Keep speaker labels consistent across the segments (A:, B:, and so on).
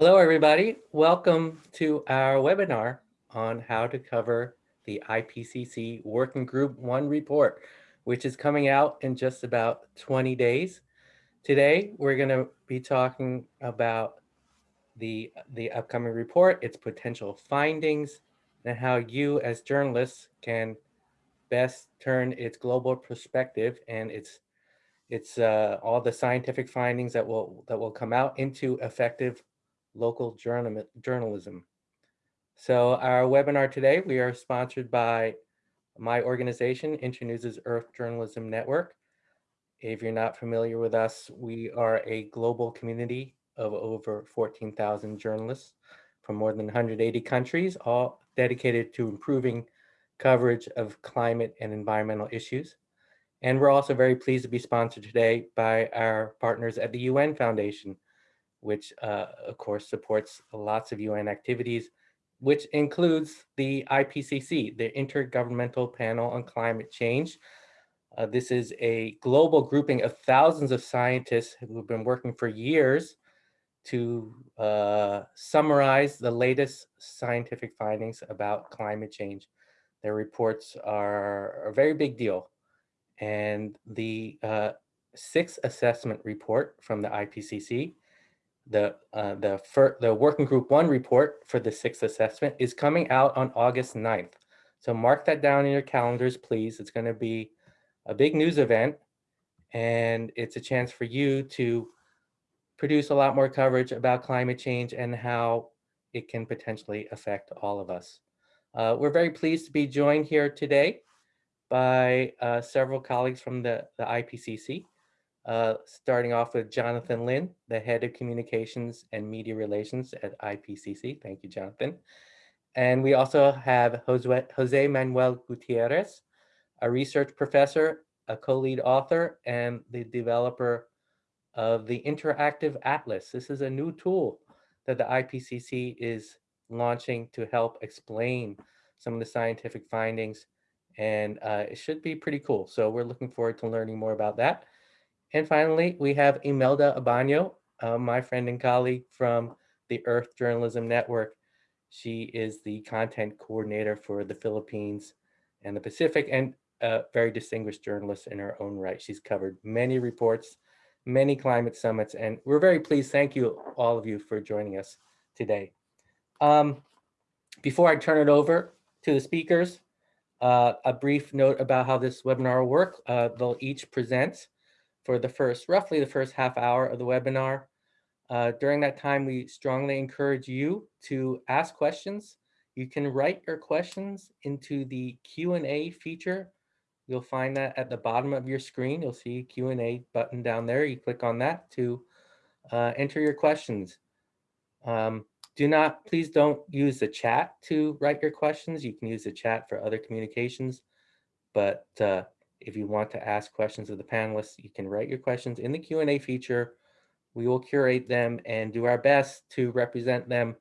A: Hello, everybody. Welcome to our webinar on how to cover the IPCC Working Group 1 report, which is coming out in just about 20 days. Today, we're going to be talking about the, the upcoming report, its potential findings, and how you as journalists can best turn its global perspective and its it's uh, all the scientific findings that will that will come out into effective local journal journalism. So our webinar today, we are sponsored by my organization, Internews' Earth Journalism Network. If you're not familiar with us, we are a global community of over 14,000 journalists from more than 180 countries, all dedicated to improving coverage of climate and environmental issues. And we're also very pleased to be sponsored today by our partners at the UN Foundation, which uh, of course supports lots of UN activities, which includes the IPCC, the Intergovernmental Panel on Climate Change. Uh, this is a global grouping of thousands of scientists who have been working for years to uh, summarize the latest scientific findings about climate change. Their reports are a very big deal. And the uh, sixth assessment report from the IPCC the uh, the the working group one report for the sixth assessment is coming out on August 9th. So mark that down in your calendars, please. It's going to be a big news event and it's a chance for you to produce a lot more coverage about climate change and how it can potentially affect all of us. Uh, we're very pleased to be joined here today by uh, several colleagues from the, the IPCC. Uh, starting off with Jonathan Lynn, the head of communications and media relations at IPCC. Thank you, Jonathan. And we also have Jose, Jose Manuel Gutierrez, a research professor, a co-lead author, and the developer of the Interactive Atlas. This is a new tool that the IPCC is launching to help explain some of the scientific findings, and uh, it should be pretty cool. So we're looking forward to learning more about that. And finally, we have Imelda Abano, uh, my friend and colleague from the Earth Journalism Network. She is the content coordinator for the Philippines and the Pacific and a very distinguished journalist in her own right. She's covered many reports, many climate summits, and we're very pleased. Thank you, all of you, for joining us today. Um, before I turn it over to the speakers, uh, a brief note about how this webinar will work. Uh, they'll each present for the first, roughly the first half hour of the webinar. Uh, during that time, we strongly encourage you to ask questions. You can write your questions into the Q&A feature. You'll find that at the bottom of your screen. You'll see a Q&A button down there. You click on that to uh, enter your questions. Um, do not, please don't use the chat to write your questions. You can use the chat for other communications, but uh, if you want to ask questions of the panelists, you can write your questions in the Q&A feature. We will curate them and do our best to represent them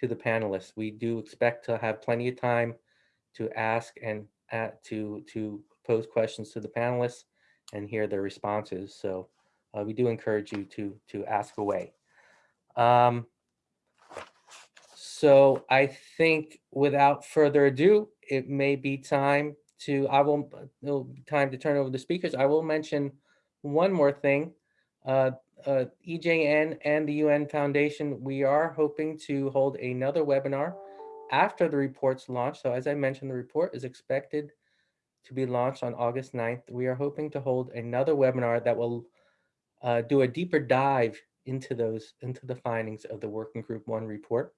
A: to the panelists. We do expect to have plenty of time to ask and uh, to, to pose questions to the panelists and hear their responses. So uh, we do encourage you to, to ask away. Um, so I think without further ado, it may be time to, I will, no time to turn over the speakers. I will mention one more thing. Uh, uh, EJN and the UN Foundation, we are hoping to hold another webinar after the report's launch. So as I mentioned, the report is expected to be launched on August 9th. We are hoping to hold another webinar that will uh, do a deeper dive into those, into the findings of the Working Group 1 report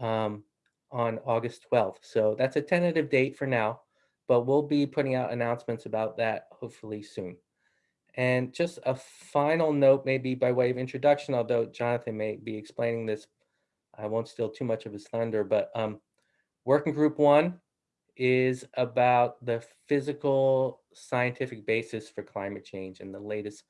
A: um, on August 12th. So that's a tentative date for now but we'll be putting out announcements about that hopefully soon. And just a final note, maybe by way of introduction, although Jonathan may be explaining this, I won't steal too much of his thunder, but um, working group one is about the physical scientific basis for climate change and the latest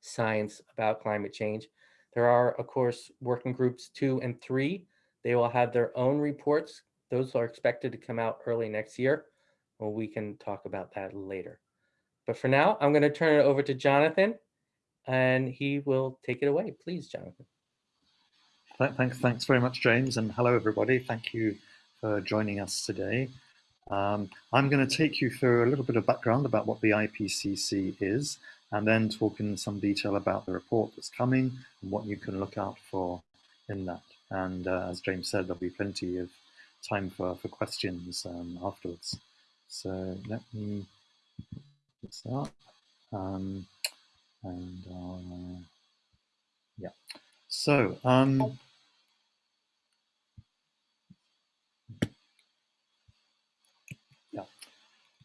A: science about climate change. There are, of course, working groups two and three. They will have their own reports. Those are expected to come out early next year. Well, we can talk about that later. But for now, I'm going to turn it over to Jonathan and he will take it away. Please, Jonathan.
B: thanks, thanks very much, James, and hello, everybody. Thank you for joining us today. Um, I'm going to take you through a little bit of background about what the IPCC is, and then talk in some detail about the report that's coming and what you can look out for in that. And uh, as James said, there'll be plenty of time for, for questions um, afterwards. So let me this up. Um, and uh, yeah, so um, yeah,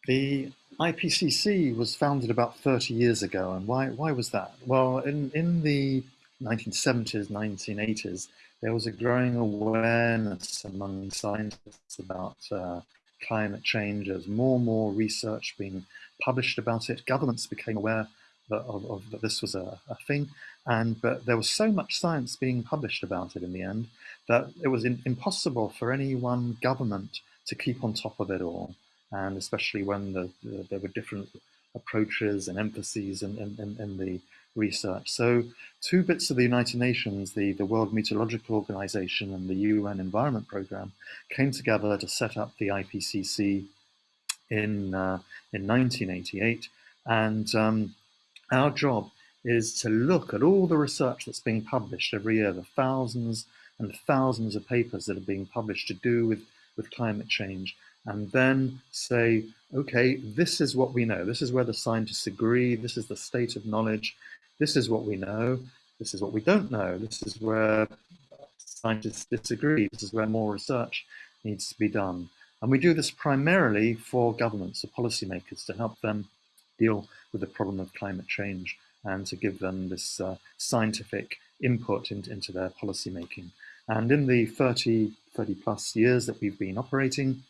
B: the IPCC was founded about 30 years ago, and why why was that? Well, in in the 1970s, 1980s, there was a growing awareness among scientists about uh, climate change. There's more and more research being published about it. Governments became aware that, of, of, that this was a, a, thing, and but there was so much science being published about it in the end that it was in, impossible for any one government to keep on top of it all, and especially when the, the, there were different approaches and emphases in, in, in, in the research. So two bits of the United Nations, the, the World Meteorological Organization and the UN Environment Programme, came together to set up the IPCC in, uh, in 1988. And um, our job is to look at all the research that's being published every year, the thousands and thousands of papers that are being published to do with, with climate change, and then say, okay, this is what we know. This is where the scientists agree. This is the state of knowledge. This is what we know. This is what we don't know. This is where scientists disagree. This is where more research needs to be done. And we do this primarily for governments, or policymakers, to help them deal with the problem of climate change and to give them this uh, scientific input into, into their policymaking. And in the 30, 30 plus years that we've been operating,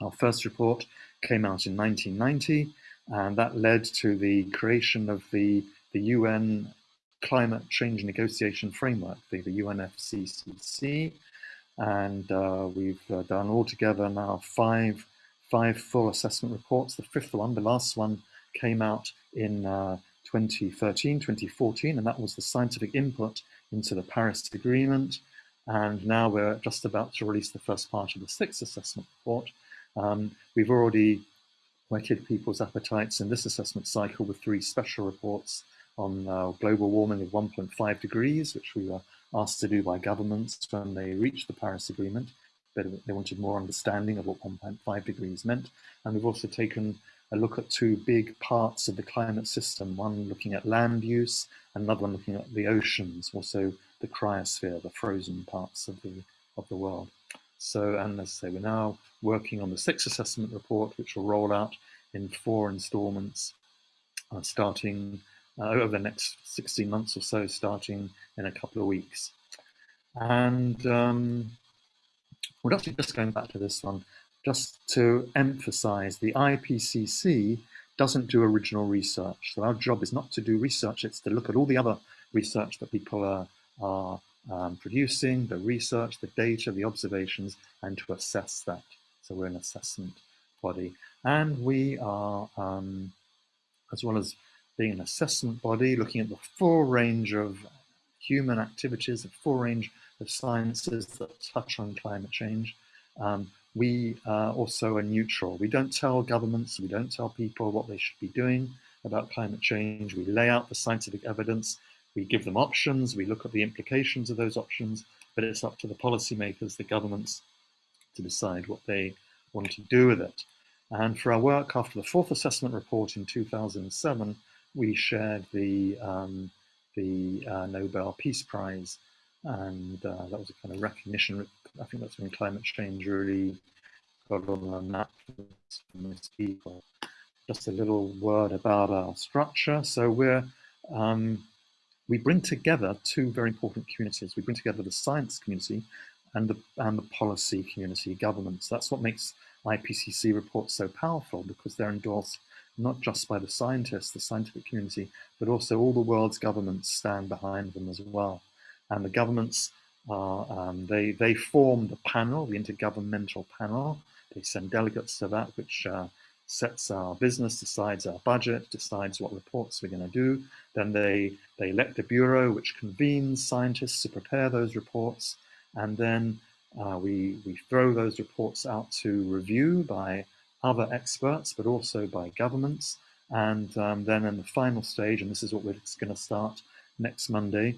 B: our first report came out in 1990, and that led to the creation of the the UN Climate Change Negotiation Framework, the, the UNFCCC, and uh, we've uh, done altogether now five, five full assessment reports. The fifth one, the last one, came out in uh, 2013, 2014, and that was the scientific input into the Paris Agreement. And now we're just about to release the first part of the sixth assessment report. Um, we've already whetted people's appetites in this assessment cycle with three special reports on uh, global warming of 1.5 degrees, which we were asked to do by governments when they reached the Paris Agreement. But They wanted more understanding of what 1.5 degrees meant. And we've also taken a look at two big parts of the climate system, one looking at land use, another one looking at the oceans, also the cryosphere, the frozen parts of the, of the world. So, and as I say, we're now working on the sixth assessment report, which will roll out in four installments, uh, starting uh, over the next 16 months or so, starting in a couple of weeks. And um, we're actually just going back to this one, just to emphasize the IPCC doesn't do original research. So our job is not to do research, it's to look at all the other research that people are, are um, producing, the research, the data, the observations, and to assess that. So we're an assessment body. And we are, um, as well as being an assessment body, looking at the full range of human activities, the full range of sciences that touch on climate change. Um, we uh, also are neutral. We don't tell governments, we don't tell people what they should be doing about climate change. We lay out the scientific evidence, we give them options, we look at the implications of those options, but it's up to the policymakers, the governments, to decide what they want to do with it. And for our work after the fourth assessment report in 2007, we shared the um, the uh, Nobel Peace Prize, and uh, that was a kind of recognition. I think that's when climate change really got on the map for most people. Just a little word about our structure. So we're um, we bring together two very important communities. We bring together the science community and the and the policy community, governments. That's what makes IPCC reports so powerful because they're endorsed not just by the scientists, the scientific community, but also all the world's governments stand behind them as well. And the governments, are, um, they, they form the panel, the Intergovernmental Panel. They send delegates to that, which uh, sets our business, decides our budget, decides what reports we're going to do. Then they, they elect a bureau which convenes scientists to prepare those reports. And then uh, we, we throw those reports out to review by other experts, but also by governments. And um, then in the final stage, and this is what we're going to start next Monday,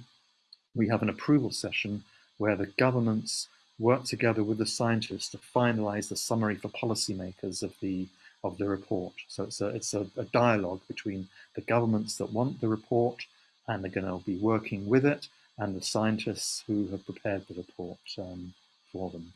B: we have an approval session where the governments work together with the scientists to finalize the summary for policymakers of the of the report. So it's a it's a, a dialogue between the governments that want the report and they're going to be working with it and the scientists who have prepared the report um, for them.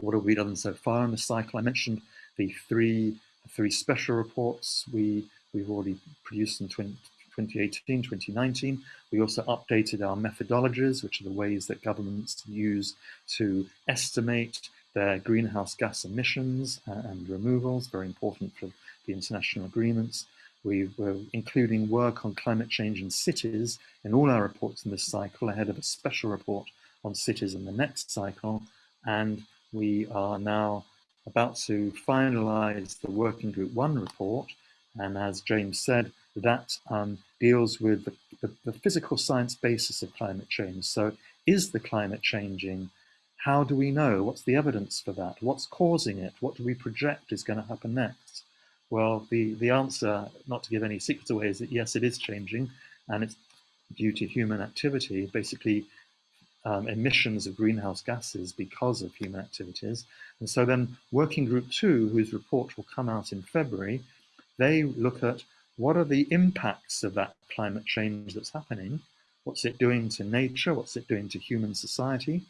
B: What have we done so far in the cycle? I mentioned the three three special reports we we've already produced in 20, 2018, 2019. We also updated our methodologies, which are the ways that governments use to estimate their greenhouse gas emissions uh, and removals, very important for the international agreements. We were including work on climate change in cities in all our reports in this cycle ahead of a special report on cities in the next cycle. And we are now about to finalize the Working Group 1 report. And as James said, that um, deals with the, the, the, physical science basis of climate change. So is the climate changing? How do we know? What's the evidence for that? What's causing it? What do we project is going to happen next? Well, the, the answer, not to give any secrets away, is that yes, it is changing, and it's due to human activity, basically um, emissions of greenhouse gases because of human activities. And so then Working Group 2, whose report will come out in February, they look at what are the impacts of that climate change that's happening? What's it doing to nature? What's it doing to human society?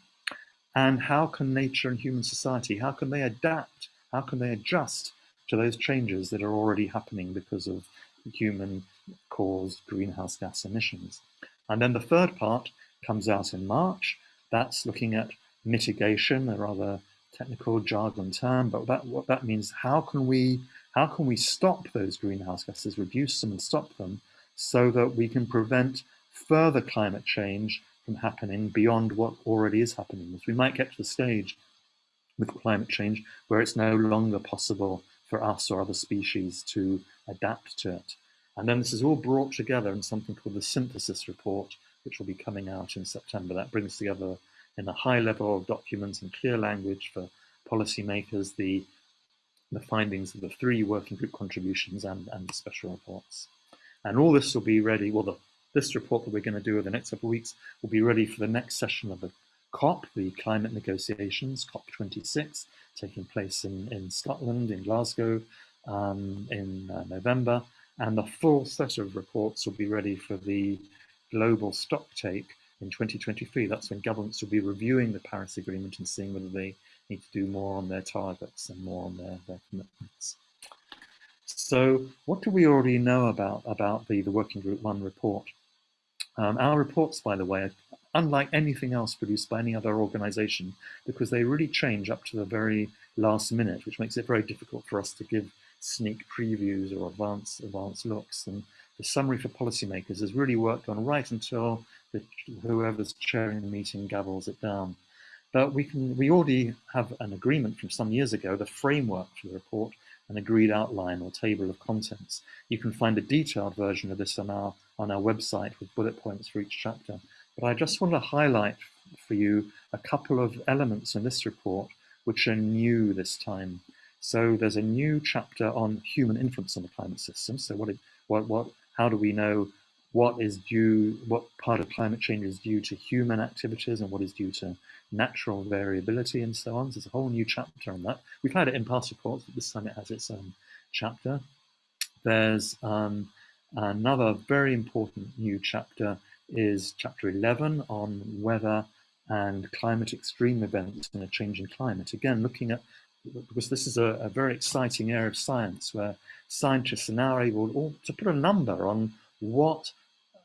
B: And how can nature and human society, how can they adapt? How can they adjust to those changes that are already happening because of human caused greenhouse gas emissions? And then the third part comes out in March. That's looking at mitigation, a rather technical jargon term, but that, what that means, how can we how can we stop those greenhouse gases, reduce them and stop them so that we can prevent further climate change from happening beyond what already is happening? We might get to the stage with climate change where it's no longer possible for us or other species to adapt to it. And then this is all brought together in something called the synthesis report, which will be coming out in September. That brings together in a high level of documents and clear language for policymakers the the findings of the three working group contributions and, and the special reports. And all this will be ready, well, the, this report that we're going to do over the next couple of weeks will be ready for the next session of the COP, the climate negotiations, COP26, taking place in, in Scotland, in Glasgow, um, in uh, November. And the full set of reports will be ready for the global stock take in 2023. That's when governments will be reviewing the Paris Agreement and seeing whether they need to do more on their targets and more on their, their commitments. So what do we already know about, about the, the Working Group 1 report? Um, our reports, by the way, are unlike anything else produced by any other organization because they really change up to the very last minute, which makes it very difficult for us to give sneak previews or advanced, advanced looks. And the summary for policymakers has really worked on right until the, whoever's chairing the meeting gavels it down. But we can we already have an agreement from some years ago, the framework for the report, an agreed outline or table of contents. You can find a detailed version of this on our on our website with bullet points for each chapter. But I just want to highlight for you a couple of elements in this report which are new this time. So there's a new chapter on human influence on the climate system. So what, it, what, what, how do we know what is due, what part of climate change is due to human activities and what is due to natural variability and so on. So there's a whole new chapter on that. We've had it in past reports, but this time it has its own chapter. There's um, another very important new chapter is chapter 11 on weather and climate extreme events in a changing climate. Again, looking at, because this is a, a very exciting area of science where scientists are now able to put a number on what,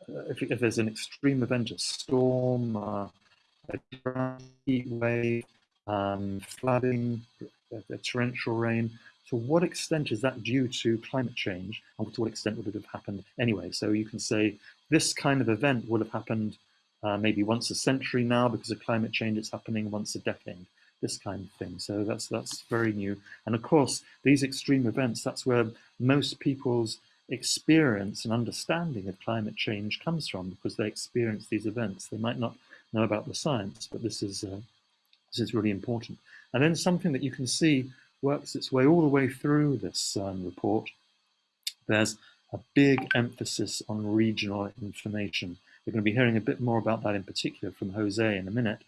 B: uh, if, if, there's an extreme event, a storm, uh, a heat wave, um, flooding, a, a torrential rain, to what extent is that due to climate change and to what extent would it have happened anyway? So you can say this kind of event would have happened uh, maybe once a century now because of climate change, it's happening once a decade. This kind of thing. So that's that's very new. And of course, these extreme events, that's where most people's experience and understanding of climate change comes from because they experience these events. They might not know about the science, but this is uh, this is really important. And then something that you can see works its way all the way through this um, report. There's a big emphasis on regional information. We're going to be hearing a bit more about that in particular from Jose in a minute,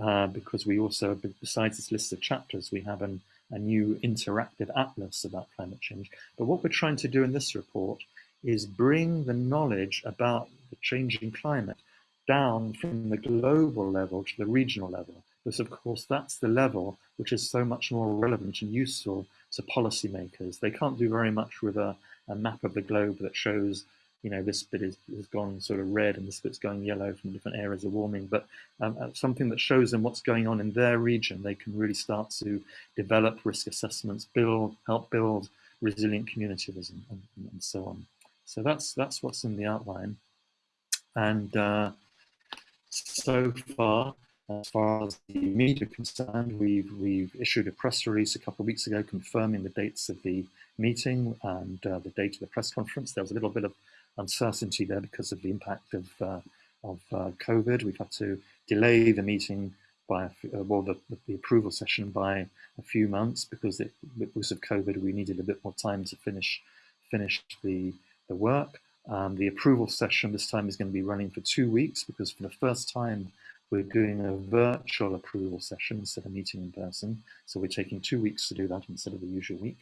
B: uh, because we also, besides this list of chapters, we have an, a new interactive atlas about climate change. But what we're trying to do in this report is bring the knowledge about the changing climate down from the global level to the regional level. Because of course that's the level which is so much more relevant and useful to policymakers. They can't do very much with a, a map of the globe that shows you know, this bit is, is gone sort of red and this bit's going yellow from different areas of warming, but um, uh, something that shows them what's going on in their region, they can really start to develop risk assessments, build, help build resilient communities and, and, and so on. So that's, that's what's in the outline. And uh, so far, as far as the media are concerned, we've, we've issued a press release a couple of weeks ago confirming the dates of the meeting and uh, the date of the press conference. There was a little bit of uncertainty there because of the impact of, uh, of uh, COVID. We've had to delay the meeting by, uh, well, the, the, approval session by a few months because it, because of COVID, we needed a bit more time to finish, finish the, the work. Um, the approval session this time is going to be running for two weeks because for the first time we're doing a virtual approval session instead of meeting in person. So we're taking two weeks to do that instead of the usual week.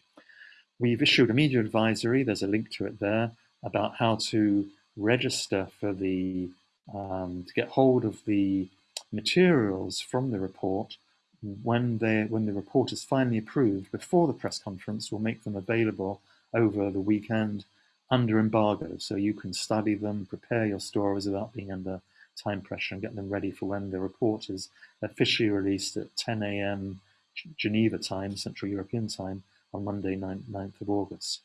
B: We've issued a media advisory, there's a link to it there, about how to register for the, um, to get hold of the materials from the report when, they, when the report is finally approved before the press conference, we'll make them available over the weekend under embargo. So you can study them, prepare your stories without being under time pressure and get them ready for when the report is officially released at 10 a.m. Geneva time, Central European time, on Monday, 9th, 9th of August.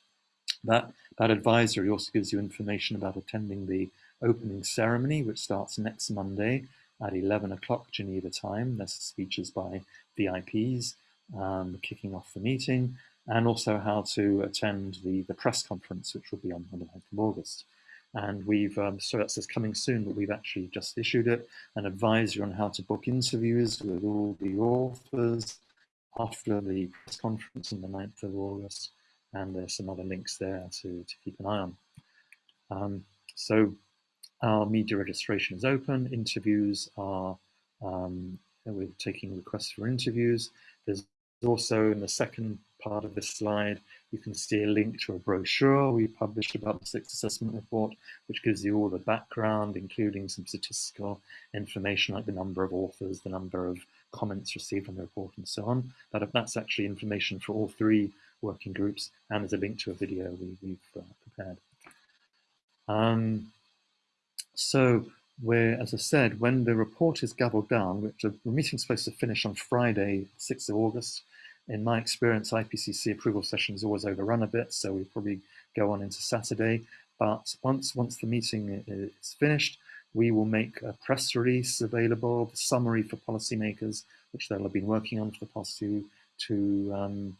B: That, that advisory also gives you information about attending the opening ceremony, which starts next Monday at 11 o'clock Geneva time. There's speeches by VIPs um, kicking off the meeting, and also how to attend the, the press conference, which will be on, the 9th of August. And we've, um, so that says coming soon, but we've actually just issued it, an advisory on how to book interviews with all the authors after the press conference on the 9th of August and there's some other links there to, to keep an eye on. Um, so our media registration is open, interviews are, um, we're taking requests for interviews. There's also in the second part of this slide, you can see a link to a brochure we published about the sixth assessment report, which gives you all the background, including some statistical information like the number of authors, the number of comments received on the report and so on. That, that's actually information for all three working groups, and there's a link to a video we, have uh, prepared. Um, so where, as I said, when the report is gavelled down, which the meeting's supposed to finish on Friday, 6th of August, in my experience, IPCC approval sessions always overrun a bit, so we probably go on into Saturday. But once once the meeting is finished, we will make a press release available, the summary for policymakers, which they'll have been working on for the past two, two um,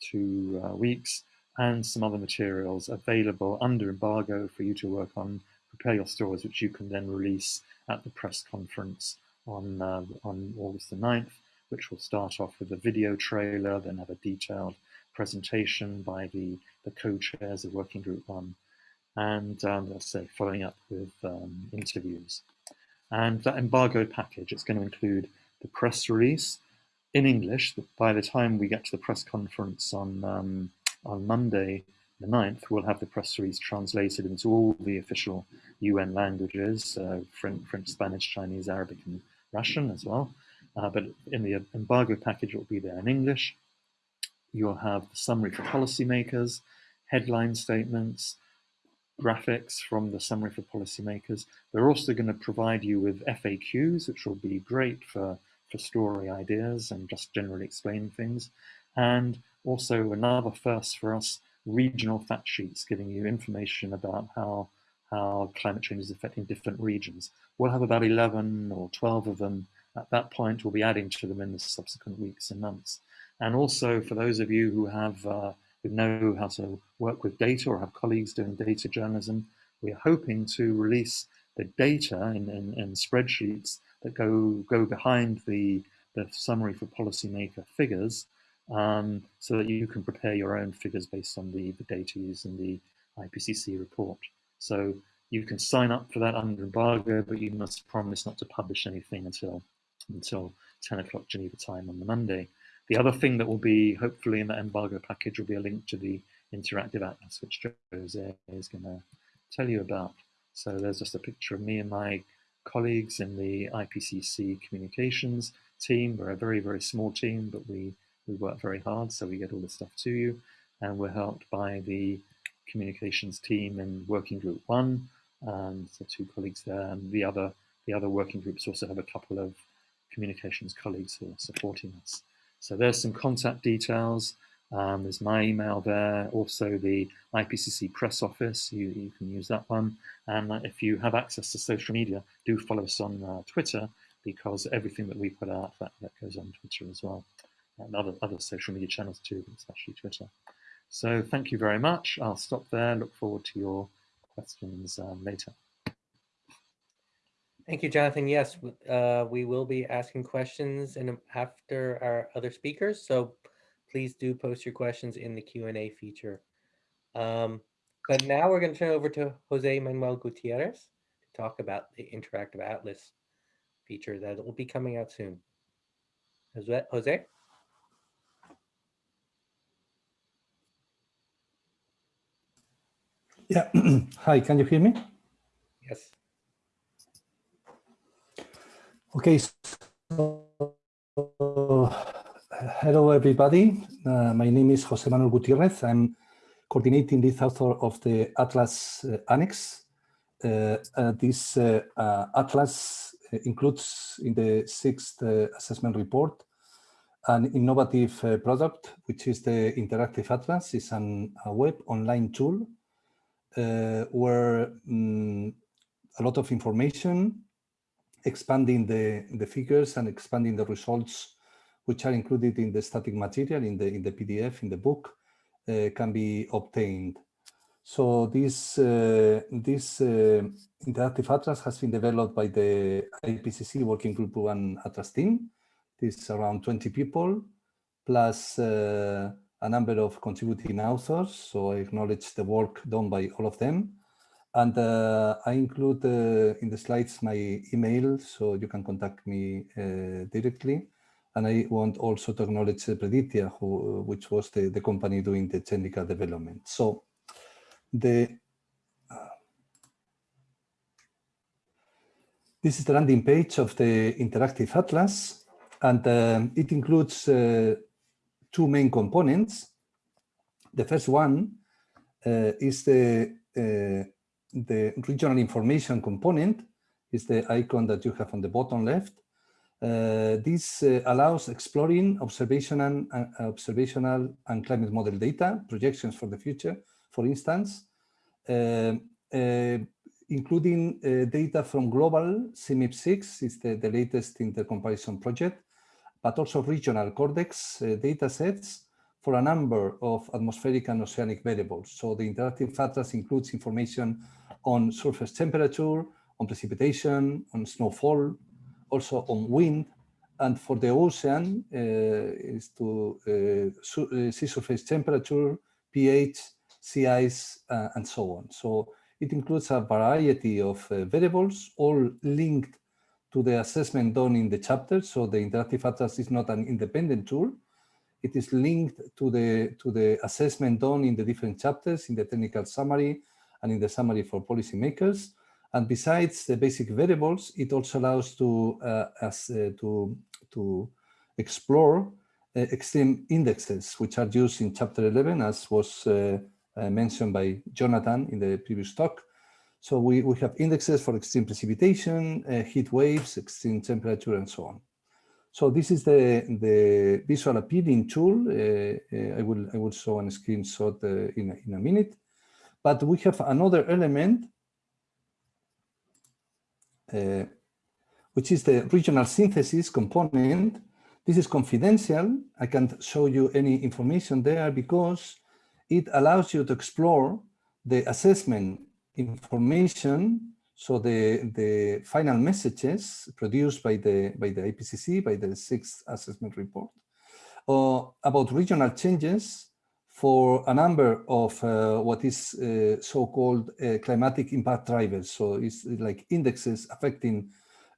B: two uh, weeks, and some other materials available under embargo for you to work on, prepare your stories, which you can then release at the press conference on, uh, on August the 9th, which will start off with a video trailer, then have a detailed presentation by the, the co-chairs of Working Group 1, and um, let's say following up with um, interviews. And that embargo package, it's going to include the press release, in English. By the time we get to the press conference on um, on Monday, the 9th, we'll have the press release translated into all the official UN languages, uh, French, French, Spanish, Chinese, Arabic, and Russian as well. Uh, but in the embargo package, it will be there in English. You'll have the summary for policymakers, headline statements, graphics from the summary for policymakers. They're also going to provide you with FAQs, which will be great for for story ideas and just generally explaining things. And also another first for us, regional fact sheets giving you information about how, how climate change is affecting different regions. We'll have about 11 or 12 of them at that point, we'll be adding to them in the subsequent weeks and months. And also for those of you who have uh, who know how to work with data or have colleagues doing data journalism, we're hoping to release the data in, in, in spreadsheets that go go behind the, the summary for policymaker figures um, so that you can prepare your own figures based on the, the data used in the IPCC report. So you can sign up for that under embargo, but you must promise not to publish anything until until 10 o'clock Geneva time on the Monday. The other thing that will be hopefully in that embargo package will be a link to the interactive atlas, which Jose is going to tell you about. So there's just a picture of me and my colleagues in the IPCC communications team. We're a very, very small team, but we, we work very hard, so we get all the stuff to you. And we're helped by the communications team in working group one, and so two colleagues there, and the other the other working groups also have a couple of communications colleagues who are supporting us. So there's some contact details. Um, there's my email there, also the IPCC press office, you, you can use that one. And if you have access to social media, do follow us on uh, Twitter because everything that we put out, that, that goes on Twitter as well. And other, other social media channels too, especially Twitter. So thank you very much. I'll stop there. Look forward to your questions um, later.
A: Thank you, Jonathan. Yes, uh, we will be asking questions and after our other speakers. So please do post your questions in the Q&A feature. Um, but now we're going to turn over to Jose Manuel Gutierrez to talk about the interactive atlas feature that will be coming out soon. Jose? Jose?
C: Yeah. Hi, can you hear me?
A: Yes.
C: Okay. So, hello, everybody. Uh, my name is Jose Manuel Gutierrez. I'm coordinating this author of the Atlas uh, Annex. Uh, uh this uh, Atlas includes in the sixth assessment report an innovative product, which is the Interactive Atlas. It's an, a web online tool where um, a lot of information, expanding the, the figures and expanding the results which are included in the static material in the in the PDF in the book uh, can be obtained. So this uh, this uh, interactive atlas has been developed by the IPCC Working Group One Atlas team. This around 20 people plus uh, a number of contributing authors, so I acknowledge the work done by all of them. And uh, I include uh, in the slides my email, so you can contact me directly. And I want also to acknowledge Predictia, who, which was the, the company doing the technical development. So the uh, this is the landing page of the interactive atlas, and um, it includes uh, two main components. The first one uh, is the, uh, the regional information component, is the icon that you have on the bottom left. Uh, this uh, allows exploring observational, uh, observational and climate model data, projections for the future, for instance, uh, including data from global CMIP6, is the, the latest intercomparison project, but also regional Cordex uh, data sets for a number of atmospheric and oceanic variables. So the interactive atlas includes information on surface temperature, on precipitation, on snowfall, also on wind, and for the ocean uh, is to uh, uh sea surface temperature, pH, sea ice, and so on. So it includes a variety of variables, all linked to the assessment done in the chapter. So the interactive atlas is not an independent tool. It is linked to the, to the assessment done in the different chapters, in the technical summary and in the summary for policymakers. And besides the basic variables, it also allows to, uh, as, uh, to, to explore uh, extreme indexes, which are used in chapter 11, as was uh, uh, mentioned by Jonathan in the previous talk. So we, we have indexes for extreme precipitation, uh, heat waves, extreme temperature, and so on. So this is the, the visual appealing tool. I, will, I will show a screenshot in, a, in a minute. But we have another element, uh, which is the regional synthesis component. This is confidential. I can't show you any information there because it allows you to explore the assessment information so the, the final messages produced by the, by the IPCC, by the sixth assessment report, uh, about regional changes for a number of uh, what is uh, so-called uh, climatic impact drivers. So it's like indexes affecting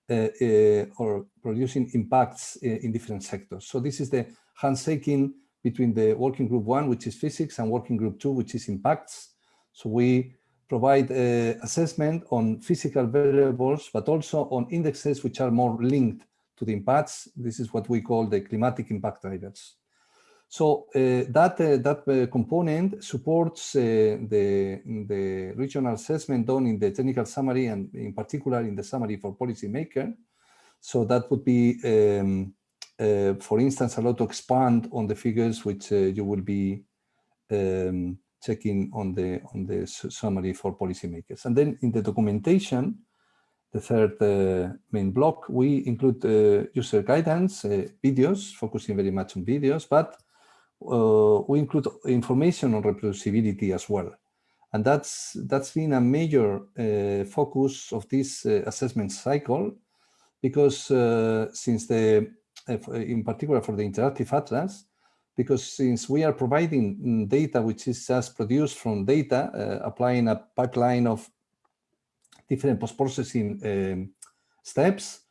C: uh, uh, or producing impacts in different sectors. So this is the handshaking between the working group one, which is physics, and working group two, which is impacts. So we provide uh, assessment on physical variables, but also on indexes which are more linked to the impacts. This is what we call the climatic impact drivers. So uh, that uh, that uh, component supports the, the regional assessment done in the technical summary and in particular in the summary for policymaker. So that would be, um, for instance, allowed to expand on the figures which you will be um, checking on the on the summary for policymakers. And then in the documentation, the third uh, main block, we include uh, user guidance, uh, videos, focusing very much on videos, but we include information on reproducibility as well. And that's that's been a major uh, focus of this uh, assessment cycle, because since the, in particular for the interactive atlas, because since we are providing mm, data which is just produced from data, uh, applying a pipeline of different post-processing um, steps,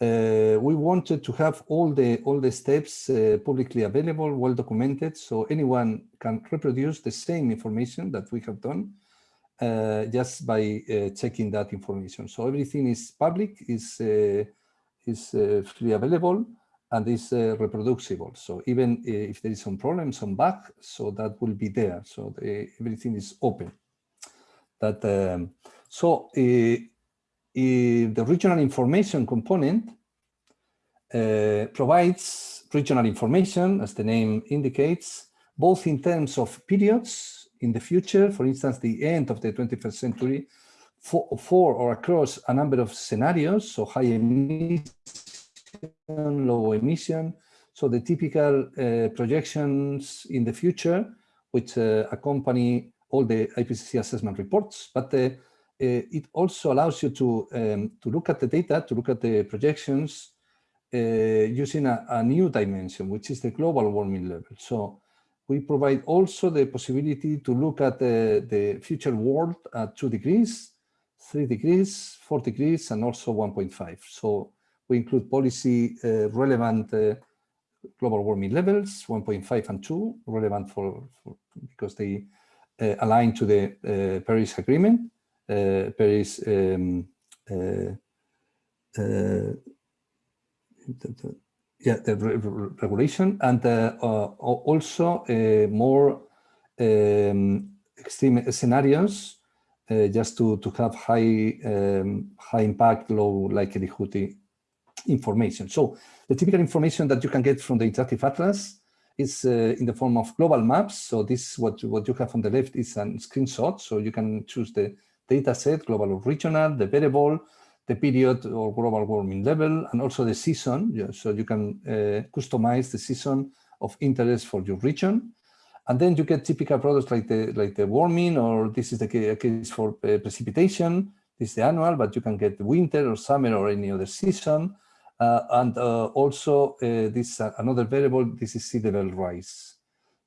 C: uh, we wanted to have all the all the steps uh, publicly available, well documented, so anyone can reproduce the same information that we have done uh, just by uh, checking that information. So everything is public, is uh, is freely available, and is uh, reproducible. So even uh, if there is some problem, some bug, so that will be there. So the, everything is open. That um, so uh, the regional information component uh, provides regional information, as the name indicates, both in terms of periods in the future, for instance, the end of the 21st century, for, for or across a number of scenarios, so high emission low emission. So the typical uh, projections in the future, which uh, accompany all the IPCC assessment reports, but uh, it also allows you to, um, to look at the data, to look at the projections uh, using a, a new dimension, which is the global warming level. So we provide also the possibility to look at the, the future world at two degrees, three degrees, four degrees, and also 1.5. So we include policy uh, relevant uh, global warming levels, 1.5 and 2, relevant for, for because they uh, align to the Paris Agreement, Paris um, yeah, the re regulation, and uh, uh, also uh, more um, extreme scenarios, just to to have high um, high impact, low likelihood information. So the typical information that you can get from the interactive atlas is uh, in the form of global maps. So this what what you have on the left is a screenshot. So you can choose the data set, global or regional, the variable, the period or global warming level, and also the season. So you can uh, customize the season of interest for your region. And then you get typical products like the like the warming, or this is the case for uh, precipitation. This is the annual, but you can get winter or summer or any other season. Uh, and uh, also uh, this another variable, this is sea level rise.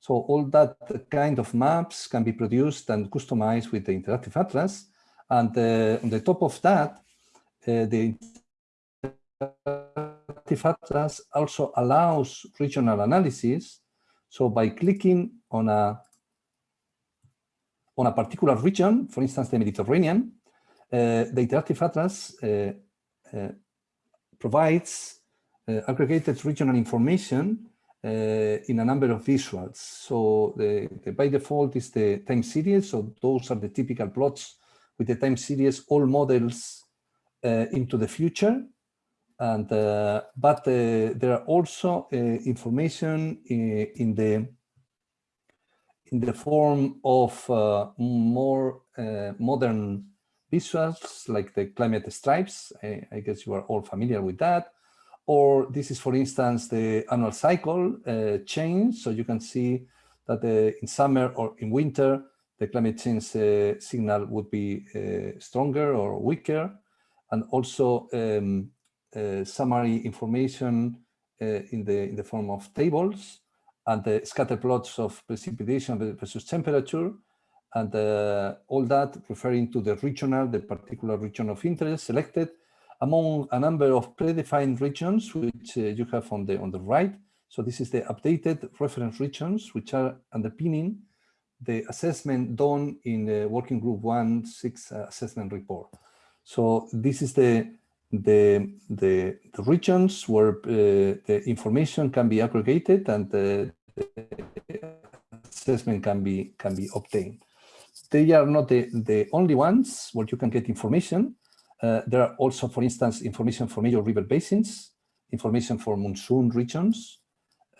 C: So all that kind of maps can be produced and customized with the interactive atlas. And on the top of that, the interactive atlas also allows regional analysis. So by clicking on a on a particular region, for instance, the Mediterranean, uh, the interactive atlas uh, uh, provides uh, aggregated regional information uh, in a number of visuals. So the, the, by default is the time series. So those are the typical plots with the time series, all models uh, into the future. And but there are also information in, the in the form of uh, more uh, modern visuals like the climate stripes. I, I, guess you are all familiar with that. Or this is, for instance, the annual cycle uh, change. So you can see that uh, in summer or in winter, the climate change uh, signal would be uh, stronger or weaker. And also um, uh, summary information uh, in, the, in the form of tables and the scatter plots of precipitation versus temperature and uh, all that referring to the regional, the particular region of interest selected among a number of predefined regions, which uh, you have on the, on the right. So this is the updated reference regions, which are underpinning the assessment done in the working group one six uh, assessment report. So this is the the the, the regions where uh, the information can be aggregated and the, the assessment can be can be obtained they are not the, the only ones where you can get information. Uh, there are also, for instance, information for major river basins, information for monsoon regions,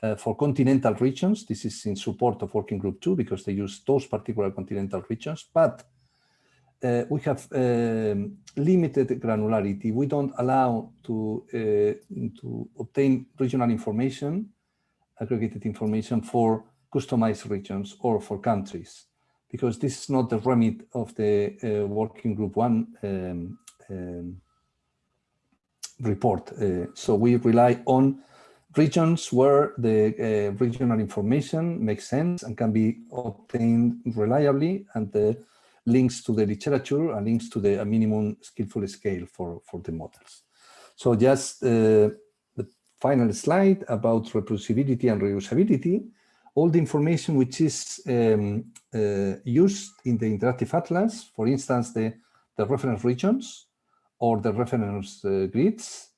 C: uh, for continental regions. This is in support of Working Group 2 because they use those particular continental regions. But uh, we have um, limited granularity. We don't allow to, uh, to obtain regional information, aggregated information for customized regions or for countries because this is not the remit of the uh, working group one um, um, report. Uh, so we rely on regions where the uh, regional information makes sense and can be obtained reliably and the links to the literature and links to the minimum skillful scale for, for the models. So just uh, the final slide about reproducibility and reusability all the information which is um, uh, used in the interactive atlas, for instance, the, the reference regions or the reference uh, grids,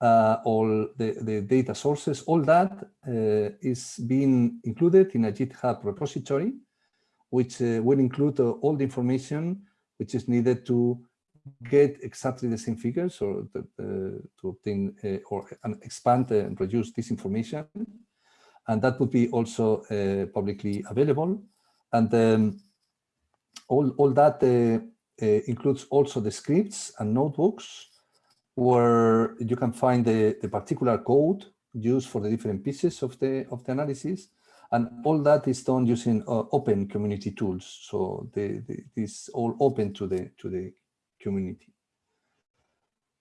C: uh, all the, the data sources, all that uh, is being included in a GitHub repository, which uh, will include uh, all the information which is needed to get exactly the same figures or the, to obtain or expand and produce this information and that would be also uh, publicly available. And um, all, all that uh, uh, includes also the scripts and notebooks where you can find the, the particular code used for the different pieces of the of the analysis and all that is done using uh, open community tools so the, the, this all open to the to the community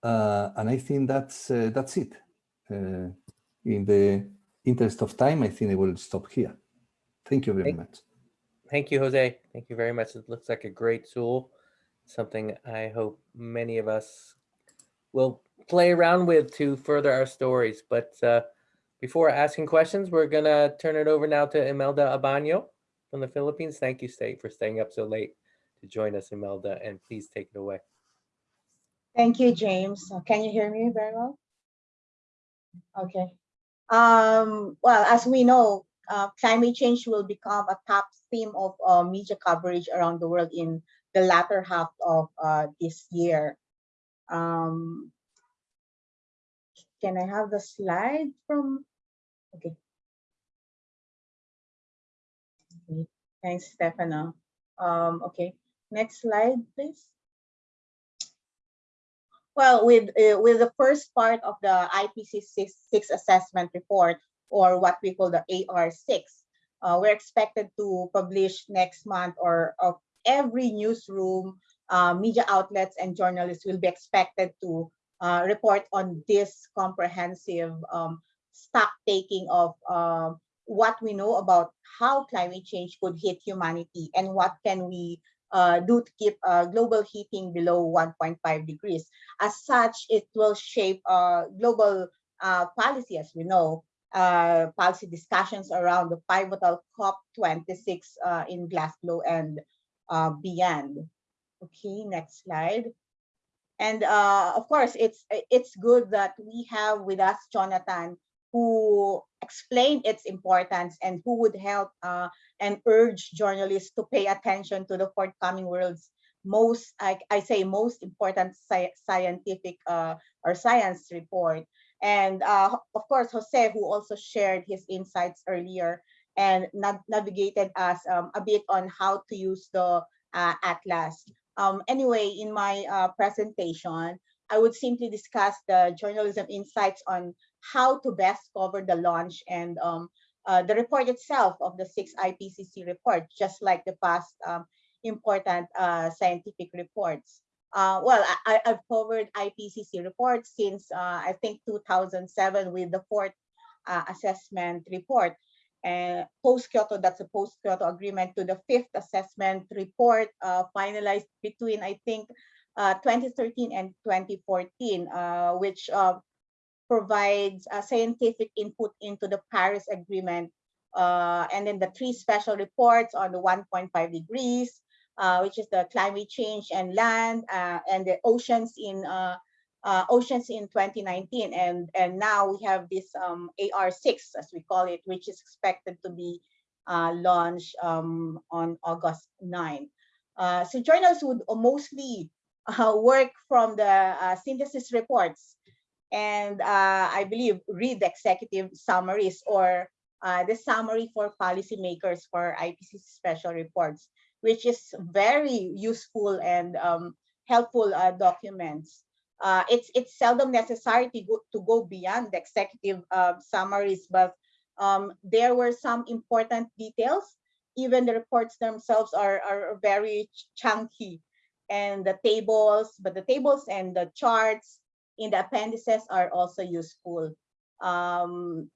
C: uh, and i think that's uh, that's it uh, in the interest of time, I think I will stop here. Thank you very
A: Thank,
C: much.
A: Thank you, Jose. Thank you very much. It looks like a great tool, something I hope many of us will play around with to further our stories. But uh, before asking questions, we're going to turn it over now to Imelda Abano from the Philippines. Thank you, State, for staying up so late to join us, Imelda, and please take it away.
D: Thank you, James. Can you hear me very well? Okay. Um, well, as we know, uh, climate change will become a top theme of uh, media coverage around the world in the latter half of uh, this year. Um, can I have the slide from, okay. Thanks, Stefano. Um, okay, next slide, please. Well, with uh, with the first part of the IPCC six assessment report, or what we call the AR6, uh, we're expected to publish next month, or of every newsroom, media outlets, and journalists will be expected to uh, report on this comprehensive um, stock taking of um, what we know about how climate change could hit humanity and what can we uh, do to keep uh, global heating below 1.5 degrees. As such, it will shape uh, global uh, policy, as we know, uh, policy discussions around the pivotal COP26 uh, in Glasgow and beyond. Okay, next slide. And uh, of course, it's it's good that we have with us Jonathan, who explained its importance and who would help uh, and urge journalists to pay attention to the forthcoming world's most, I, I say, most important sci scientific uh, or science report. And uh, of course, Jose, who also shared his insights earlier and nav navigated us um, a bit on how to use the uh, atlas. Um, anyway, in my uh, presentation, I would simply discuss the journalism insights on how to best cover the launch and um, uh, the report itself of the six IPCC report, just like the past um, important uh, scientific reports. Uh, well, I, have covered IPCC reports since uh, I think 2007 with the fourth uh, assessment report. And post-Kyoto, that's a post-Kyoto agreement to the fifth assessment report uh, finalized between, I think, uh, 2013 and 2014, uh, which provides scientific input into the Paris Agreement. and then the three special reports on the 1.5 degrees, uh, which is the climate change and land uh, and the oceans in uh, uh oceans in 2019 and and now we have this um, AR6 as we call it which is expected to be uh, launched um, on August 9 uh, so journals would mostly work from the synthesis reports and I believe read the executive summaries or the summary for policymakers for IPCC special reports which is very useful and um, helpful uh, documents. Uh, it's it's seldom necessary to go, to go beyond the executive uh, summaries, but um, there were some important details. Even the reports themselves are, are very chunky and the tables, but the tables and the charts in the appendices are also useful. Um,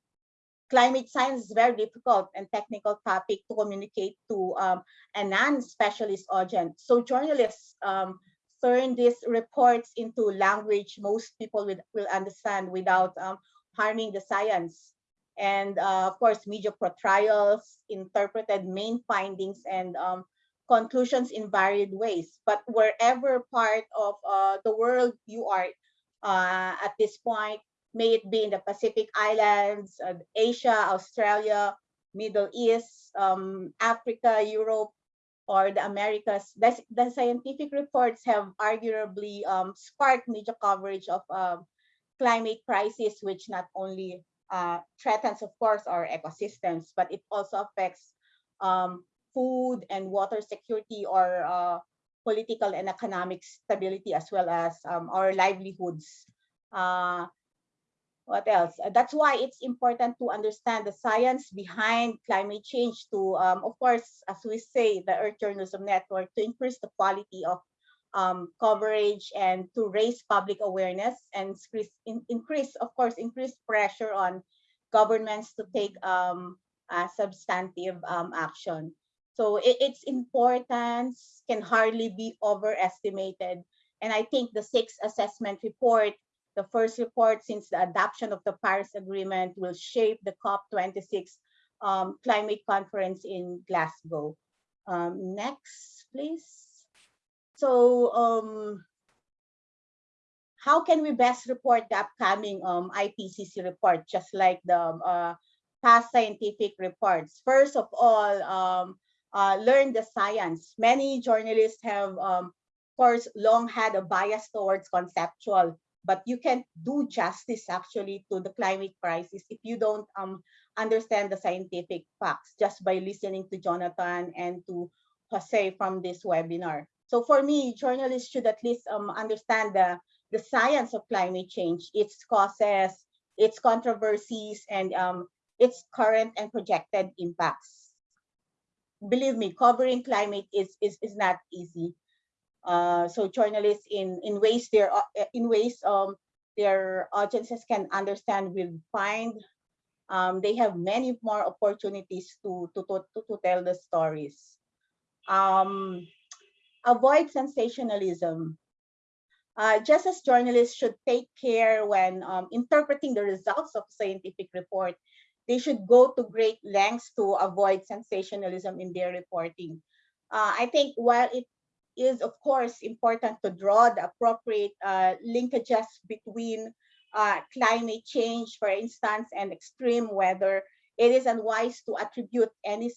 D: climate science is very difficult and technical topic to communicate to um, a non-specialist audience. So journalists um, turn these reports into language most people will, will understand without um, harming the science. And uh, of course, media portrayals interpreted main findings and um, conclusions in varied ways. But wherever part of uh, the world you are uh, at this point, may it be in the Pacific Islands, uh, Asia, Australia, Middle East, um, Africa, Europe, or the Americas. The, scientific reports have arguably um, sparked major coverage of um, climate crisis, which not only uh, threatens, of course, our ecosystems, but it also affects um, food and water security or uh, political and economic stability, as well as um, our livelihoods. Uh, what else? Uh, that's why it's important to understand the science behind climate change to, um, of course, as we say, the Earth Journalism Network, to increase the quality of um, coverage and to raise public awareness and increase, in, increase, of course, increase pressure on governments to take um, substantive um, action. So it, its importance can hardly be overestimated. And I think the sixth assessment report the first report since the adoption of the Paris Agreement will shape the COP26 um, climate conference in Glasgow. Um, next, please. So um, how can we best report the upcoming um, IPCC report, just like the uh, past scientific reports? First of all, um, uh, learn the science. Many journalists have, um, of course, long had a bias towards conceptual but you can't do justice actually to the climate crisis if you don't um, understand the scientific facts just by listening to Jonathan and to Jose from this webinar. So for me, journalists should at least um, understand the, the science of climate change, its causes, its controversies, and um, its current and projected impacts. Believe me, covering climate is, is, is not easy. Uh, so journalists in in ways their uh, in ways um their audiences can understand will find um, they have many more opportunities to to to, to tell the stories. Um, avoid sensationalism. Uh, just as journalists should take care when um, interpreting the results of scientific report, they should go to great lengths to avoid sensationalism in their reporting. Uh, I think while it is of course important to draw the appropriate uh, linkages between uh, climate change, for instance, and extreme weather. It is unwise to attribute any,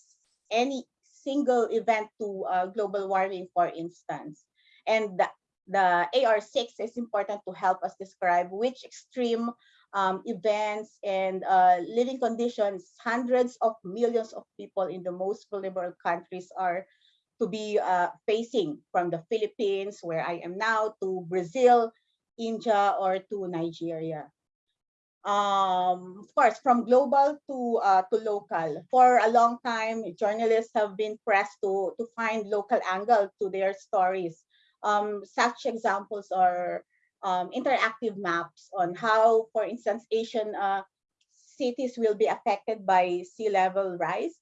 D: any single event to uh, global warming, for instance. And the, the AR6 is important to help us describe which extreme um, events and uh, living conditions hundreds of millions of people in the most vulnerable countries are to be uh, facing from the Philippines, where I am now, to Brazil, India, or to Nigeria. Um, of course, from global to uh, to local. For a long time, journalists have been pressed to to find local angle to their stories. Um, such examples are um, interactive maps on how, for instance, Asian uh, cities will be affected by sea level rise.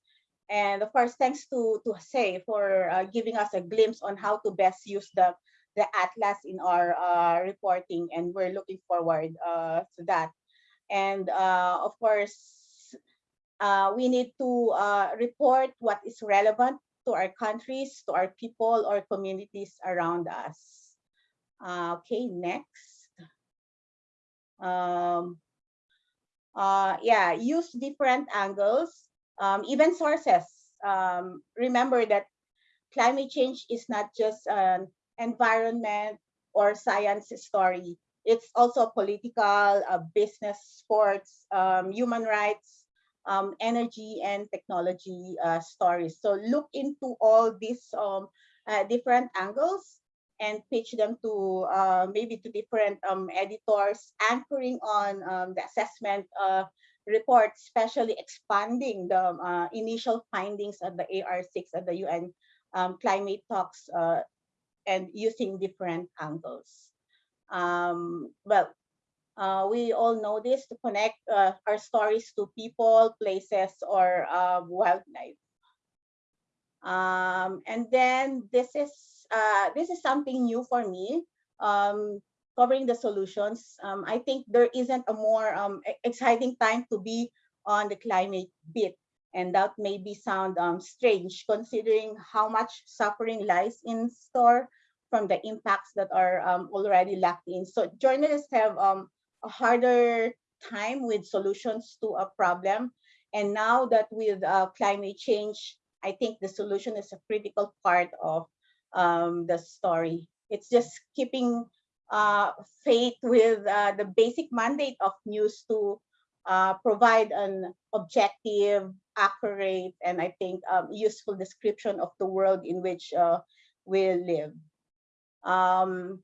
D: And of course, thanks to, to Say for uh, giving us a glimpse on how to best use the, the atlas in our uh, reporting. And we're looking forward uh, to that. And uh, of course, uh, we need to uh, report what is relevant to our countries, to our people or communities around us. Okay, next. Um, yeah, use different angles, um, even sources. Um, remember that climate change is not just an environment or science story. It's also political, uh, business, sports, um, human rights, um, energy and technology uh, stories. So look into all these um, uh, different angles and pitch them to uh, maybe to different um, editors, anchoring on um, the assessment uh, report, especially expanding the uh, initial findings of the AR6 at the UN um, climate talks uh, and using different angles. Um, well, uh, we all know this to connect uh, our stories to people, places, or wildlife. Um, and then this is uh, this is something new for me, um, covering the solutions. Um, I think there isn't a more um, exciting time to be on the climate bit. And that may be sound um, strange considering how much suffering lies in store from the impacts that are um, already locked in. So journalists have um, a harder time with solutions to a problem. And now that with uh, climate change, I think the solution is a critical part of um, the story. It's just keeping uh, faith with uh, the basic mandate of news to uh, provide an objective, accurate, and I think um, useful description of the world in which uh, we live. Um,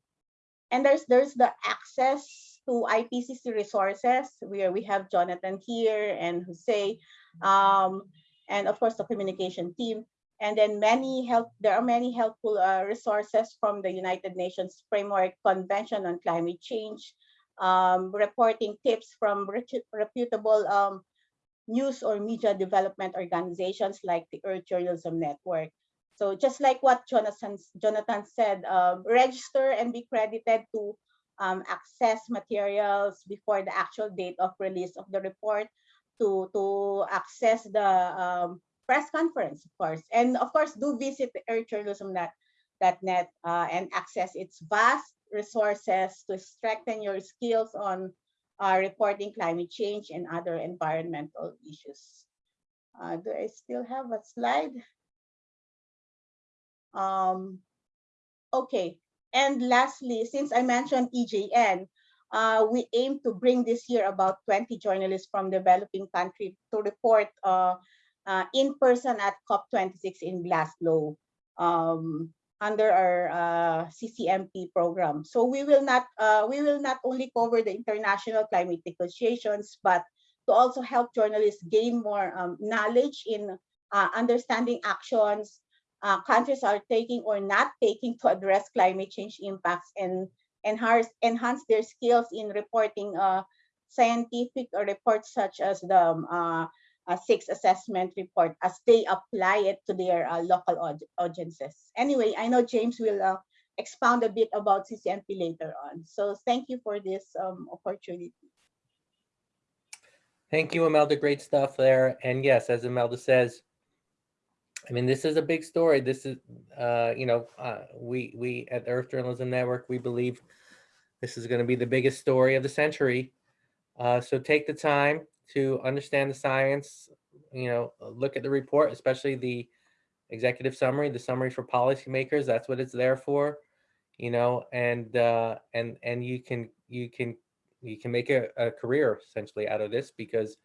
D: and there's there's the access to IPCC resources where we have Jonathan here and Jose, um, and of course the communication team. And then many help, there are many helpful uh, resources from the United Nations Framework Convention on Climate Change, um, reporting tips from reputable um, news or media development organizations like the Earth Journalism Network. So just like what Jonathan, Jonathan said, um, register and be credited to um, access materials before the actual date of release of the report, to, to access the um, press conference, of course. And of course, do visit earthjournalism.net uh, and access its vast resources to strengthen your skills on uh, reporting climate change and other environmental issues. Uh, do I still have a slide? Um, okay, and lastly, since I mentioned EJN, uh, we aim to bring this year about 20 journalists from developing countries to report uh, uh, in person at COP26 in Glasgow um, under our uh, CCMP program. So we will not uh, we will not only cover the international climate negotiations, but to also help journalists gain more um, knowledge in uh, understanding actions uh, countries are taking or not taking to address climate change impacts and enhance enhance their skills in reporting uh, scientific reports such as the um, uh, six assessment report as they apply it to their uh, local aud audiences. Anyway, I know James will uh, expound a bit about CCMP later on. So thank you for this um, opportunity.
A: Thank you, Imelda. Great stuff there. And yes, as Imelda says, I mean, this is a big story. This is, uh, you know, uh, we we at Earth Journalism Network, we believe this is going to be the biggest story of the century. Uh, so take the time, to understand the science, you know, uh, look at the report, especially the executive summary, the summary for policymakers. That's what it's there for, you know, and uh, and and you can you can you can make a, a career essentially out of this because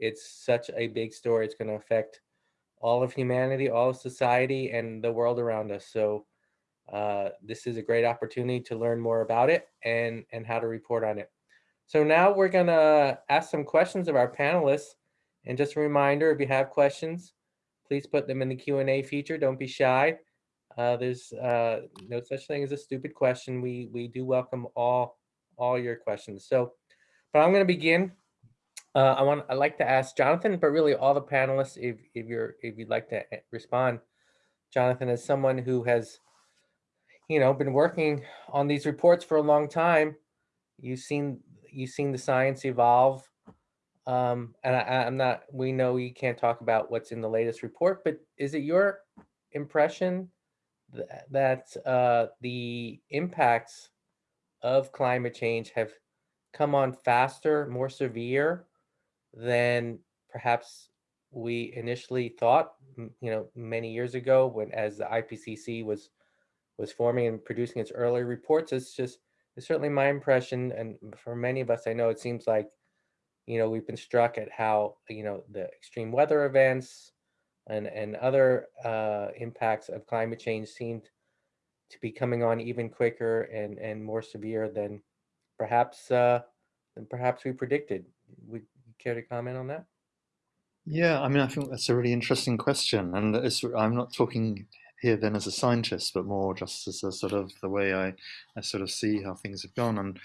A: it's such a big story. It's going to affect all of humanity, all of society, and the world around us. So uh, this is a great opportunity to learn more about it and, and how to report on it. So now we're gonna ask some questions of our panelists. And just a reminder, if you have questions, please put them in the Q&A feature. Don't be shy. Uh, there's uh, no such thing as a stupid question. We we do welcome all all your questions. So, but I'm going to begin. Uh, I want I'd like to ask Jonathan, but really all the panelists, if if you're if you'd like to eh, respond, Jonathan, as someone who has, you know, been working on these reports for a long time, you've seen you've seen the science evolve. Um, and I, I'm not. We know you can't talk about what's in the latest report, but is it your impression th- that uh, the impacts of climate change have come on faster, more severe than perhaps we initially thought, you know, many years ago when as the IPCC was was forming and producing its early reports. It's just it's certainly my impression, and for many of us, I know it seems like, you know, we've been struck at how, you know, the extreme weather events and and other uh, impacts of climate change seemed to be coming on even quicker and and more severe than perhaps uh, than perhaps we predicted. Would you care to comment on that?
B: Yeah, I mean, I think that's a really interesting question, and it's, I'm not talking here then as a scientist, but more just as a sort of the way I, I sort of see how things have gone. And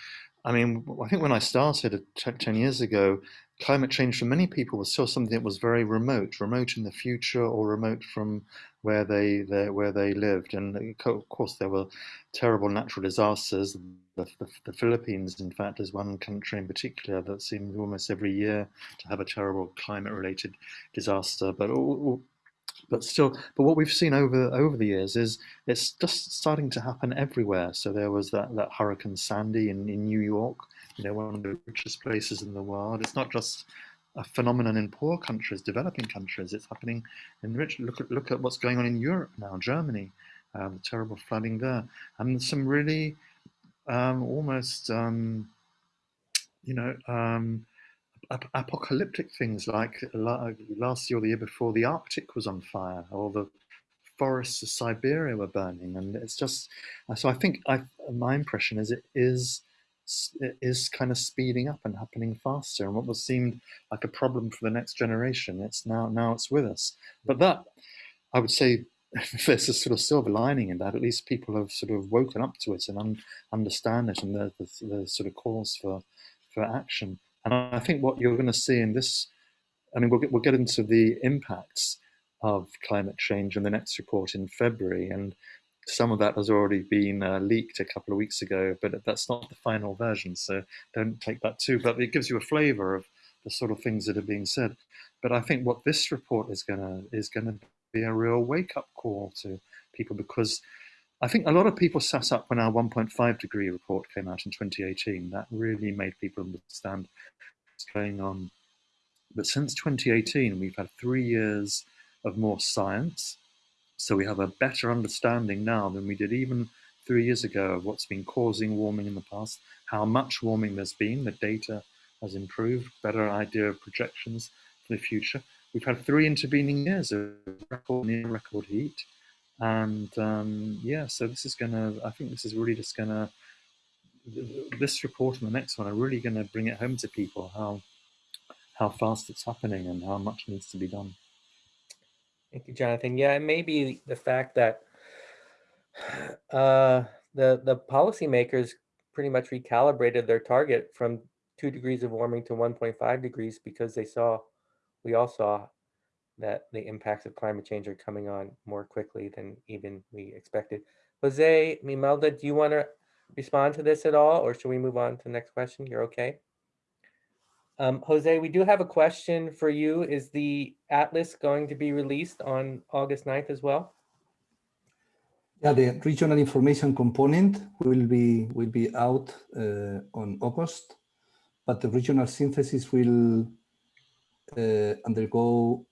B: I mean, I think when I started uh, 10 years ago, climate change for many people was still something that was very remote, remote in the future or remote from where they, where they lived. And uh, of course, there were terrible natural disasters. The, the, the Philippines, in fact, is one country in particular that seems almost every year to have a terrible climate-related disaster. But all- but still, but what we've seen over over the years is it's just starting to happen everywhere. So there was that that Hurricane Sandy in, in New York, you know, one of the richest places in the world. It's not just a phenomenon in poor countries, developing countries. It's happening in rich. Look at look at what's going on in Europe now, Germany, uh, the terrible flooding there, and some really um, almost um, you know. Ap- apocalyptic things like last year or the year before, the Arctic was on fire, or the forests of Siberia were burning, and it's just. So I think I, my impression is it is it is kind of speeding up and happening faster. And what was seemed like a problem for the next generation, it's now now it's with us. But that I would say. There's a sort of silver lining in that. At least people have sort of woken up to it and un- understand it, and the, the, the sort of calls for for action. And I think what you're going to see in this, I mean, we'll get, we'll get into the impacts of climate change in the next report in February. And some of that has already been uh, leaked a couple of weeks ago, but that's not the final version. So don't take that too. But it gives you a flavor of the sort of things that are being said. But I think what this report is going to is going to be a real wake up call to people because I think a lot of people sat up when our 1.5 degree report came out in 2018. That really made people understand what's going on. But since 2018, we've had three years of more science. So we have a better understanding now than we did even three years ago of what's been causing warming in the past, how much warming there's been. The data has improved, better idea of projections for the future. We've had three intervening years of record near record heat. And um, yeah, so this is going to, I think this is really just going to, this report and the next one are really going to bring it home to people how how fast it's happening and how much needs to be done.
A: Thank you, Jonathan. Yeah, it may be the fact that uh, the the policymakers pretty much recalibrated their target from two degrees of warming to 1.5 degrees because they saw, we all saw that the impacts of climate change are coming on more quickly than even we expected. Jose, Mimelda, do you want to respond to this at all, or should we move on to the next question? You're okay? Um, Jose, we do have a question for you. Is the atlas going to be released on August 9th as well?
C: Yeah, the regional information component will be will be out uh, on August, but the regional synthesis will uh, undergo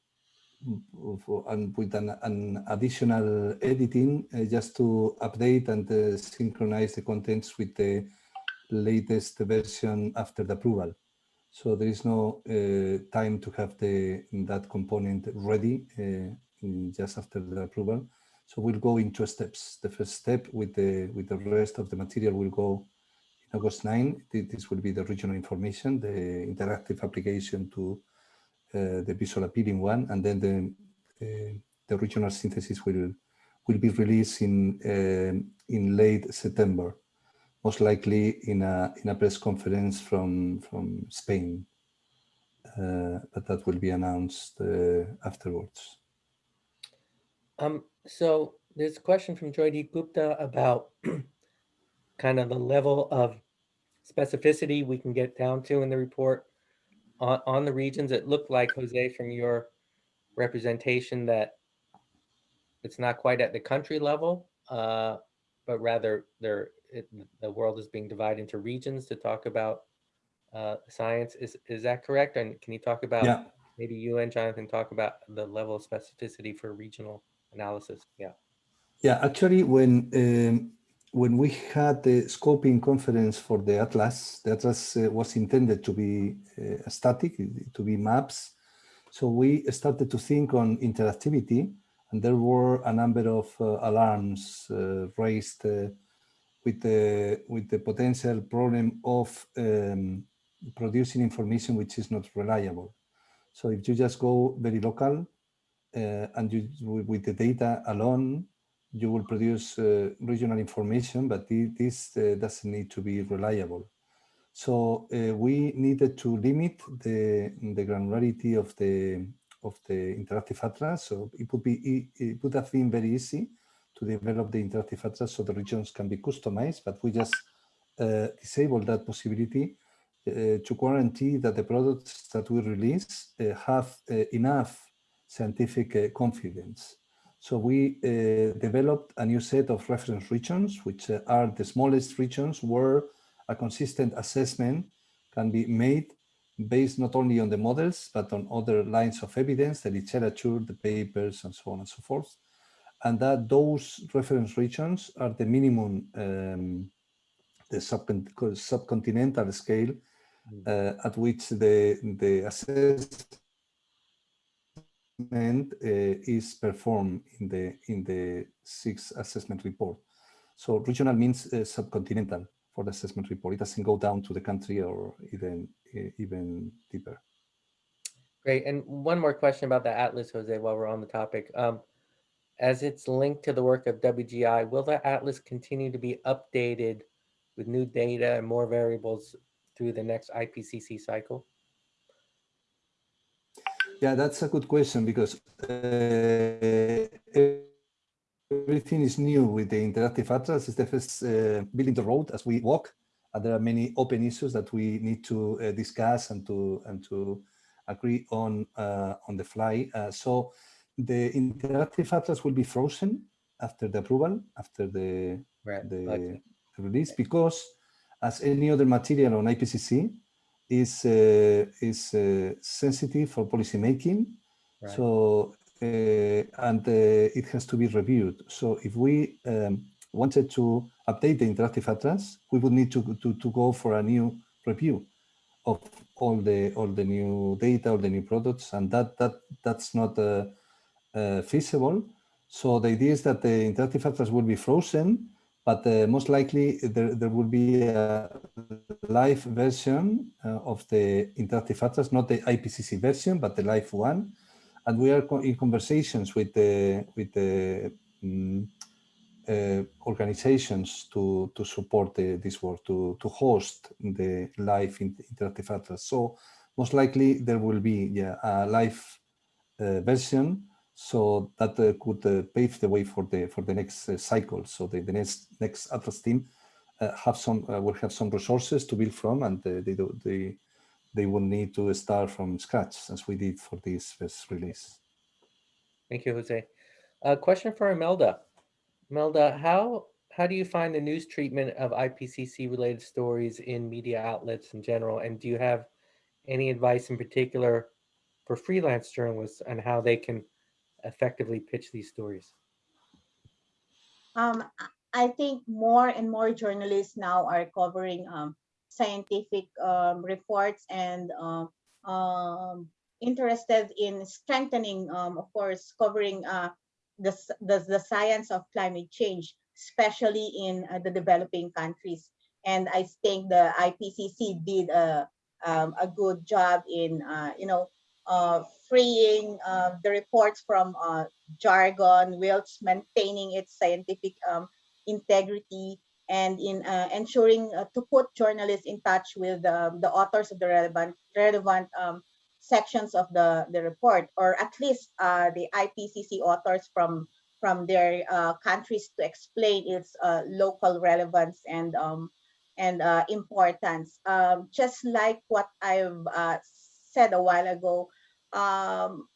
C: and with an, an additional editing uh, just to update and uh, synchronize the contents with the latest version after the approval. So there is no uh, time to have the that component ready uh, just after the approval. So we'll go in two steps. The first step with the with the rest of the material will go in August 9. This will be the regional information, the interactive application to the visual appealing one, and then the uh, the regional synthesis will will be released in um in late September, most likely in a in a press conference from from Spain. Uh, but that will be announced uh, afterwards.
A: Um, so there's a question from Jyoti Gupta about kind of the level of specificity we can get down to in the report on, on the regions. It looked like, Jose, from your representation that it's not quite at the country level, uh, but rather there, it, the world is being divided into regions to talk about uh, science. Is, is that correct? And can you talk about,
C: Yeah,
A: maybe you and Jonathan talk about the level of specificity for regional analysis? Yeah.
C: yeah. Actually, when um, when we had the scoping conference for the atlas, the atlas uh, was intended to be uh, static, to be maps. So we started to think on interactivity, and there were a number of uh, alarms uh, raised uh, with the with the potential problem of um, producing information which is not reliable. So if you just go very local uh, and you with with the data alone, you will produce uh, regional information, but this uh, doesn't need to be reliable. So uh, we needed to limit the the granularity of the of the interactive atlas. So it would be it would have been very easy to develop the interactive atlas so the regions can be customized, but we just uh, disable that possibility uh, to guarantee that the products that we release uh, have enough scientific confidence. So we uh, developed a new set of reference regions, which uh, are the smallest regions where a consistent assessment can be made based not only on the models, but on other lines of evidence, the literature, the papers, and so on and so forth. And that those reference regions are the minimum, um, the subcontinental scale uh, at which the, the assessment uh, is performed in the in the sixth assessment report. So regional means uh, subcontinental for the assessment report. It doesn't go down to the country or even uh, even deeper.
A: Great. And one more question about the Atlas, Jose, while we're on the topic. Um, as it's linked to the work of WGI, will the Atlas continue to be updated with new data and more variables through the next IPCC cycle?
C: Yeah, that's a good question because uh, everything is new with the interactive atlas. It's the first uh, building the road as we walk, and there are many open issues that we need to uh, discuss and to and to agree on uh, on the fly. Uh, so the interactive atlas will be frozen after the approval, after the
A: Right.
C: the
A: Okay.
C: release, because as any other material on IPCC is uh, is uh, sensitive for policy making.
A: Right.
C: So uh, and uh, it has to be reviewed. So if we um, wanted to update the interactive atlas, we would need to, to to go for a new review of all the all the new data, all the new products, and that that that's not uh, uh, feasible. So the idea is that the interactive atlas will be frozen, but uh, most likely there, there will be a live version of the interactive atlas, not the IPCC version, but the live one. And we are in conversations with the with the mm, uh, organizations to to support the, this work to to host the live interactive atlas. So most likely there will be yeah, a live uh, version so that uh, could uh, pave the way for the for the next uh, cycle. So the, the next next Atlas team uh, have some uh, will have some resources to build from, and uh, they do, they they will need to start from scratch as we did for this first release.
A: Thank you, Jose. A question for Imelda. Imelda, how how do you find the news treatment of IPCC related stories in media outlets in general? And do you have any advice in particular for freelance journalists on how they can effectively pitch these stories?
D: Um, I- think more and more journalists now are covering um, scientific um, reports and um, um, interested in strengthening, um, of course, covering uh, the, the, the science of climate change, especially in uh, the developing countries. And I think the IPCC did a, um, a good job in, uh, you know, uh, freeing uh, the reports from uh, jargon whilst maintaining its scientific um, integrity and in uh, ensuring uh, to put journalists in touch with um, the authors of the relevant relevant um, sections of the, the report, or at least uh, the IPCC authors from from their uh, countries to explain its uh, local relevance and um, and importance. Um, just like what I've said a while ago, um,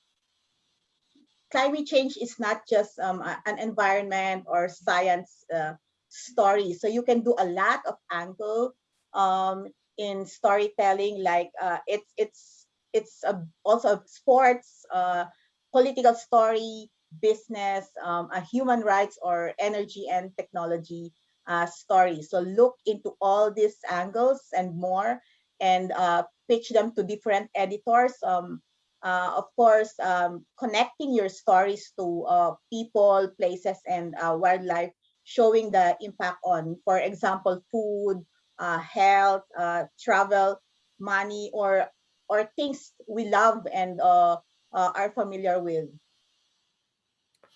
D: climate change is not just um, an environment or science uh, story. So you can do a lot of angle um, in storytelling, like uh, it's it's it's a, also a sports, uh, political story, business, um, a human rights or energy and technology uh, story. So look into all these angles and more, and uh, pitch them to different editors. Um, uh, of course, um, connecting your stories to uh, people, places, and uh, wildlife, showing the impact on, for example, food, uh, health, uh, travel, money, or or things we love and uh, are familiar with.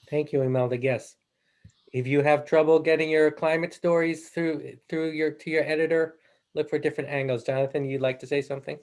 A: Thank you, Imelda. Yes. If you have trouble getting your climate stories through through your to your editor, look for different angles. Jonathan, you'd like to say something?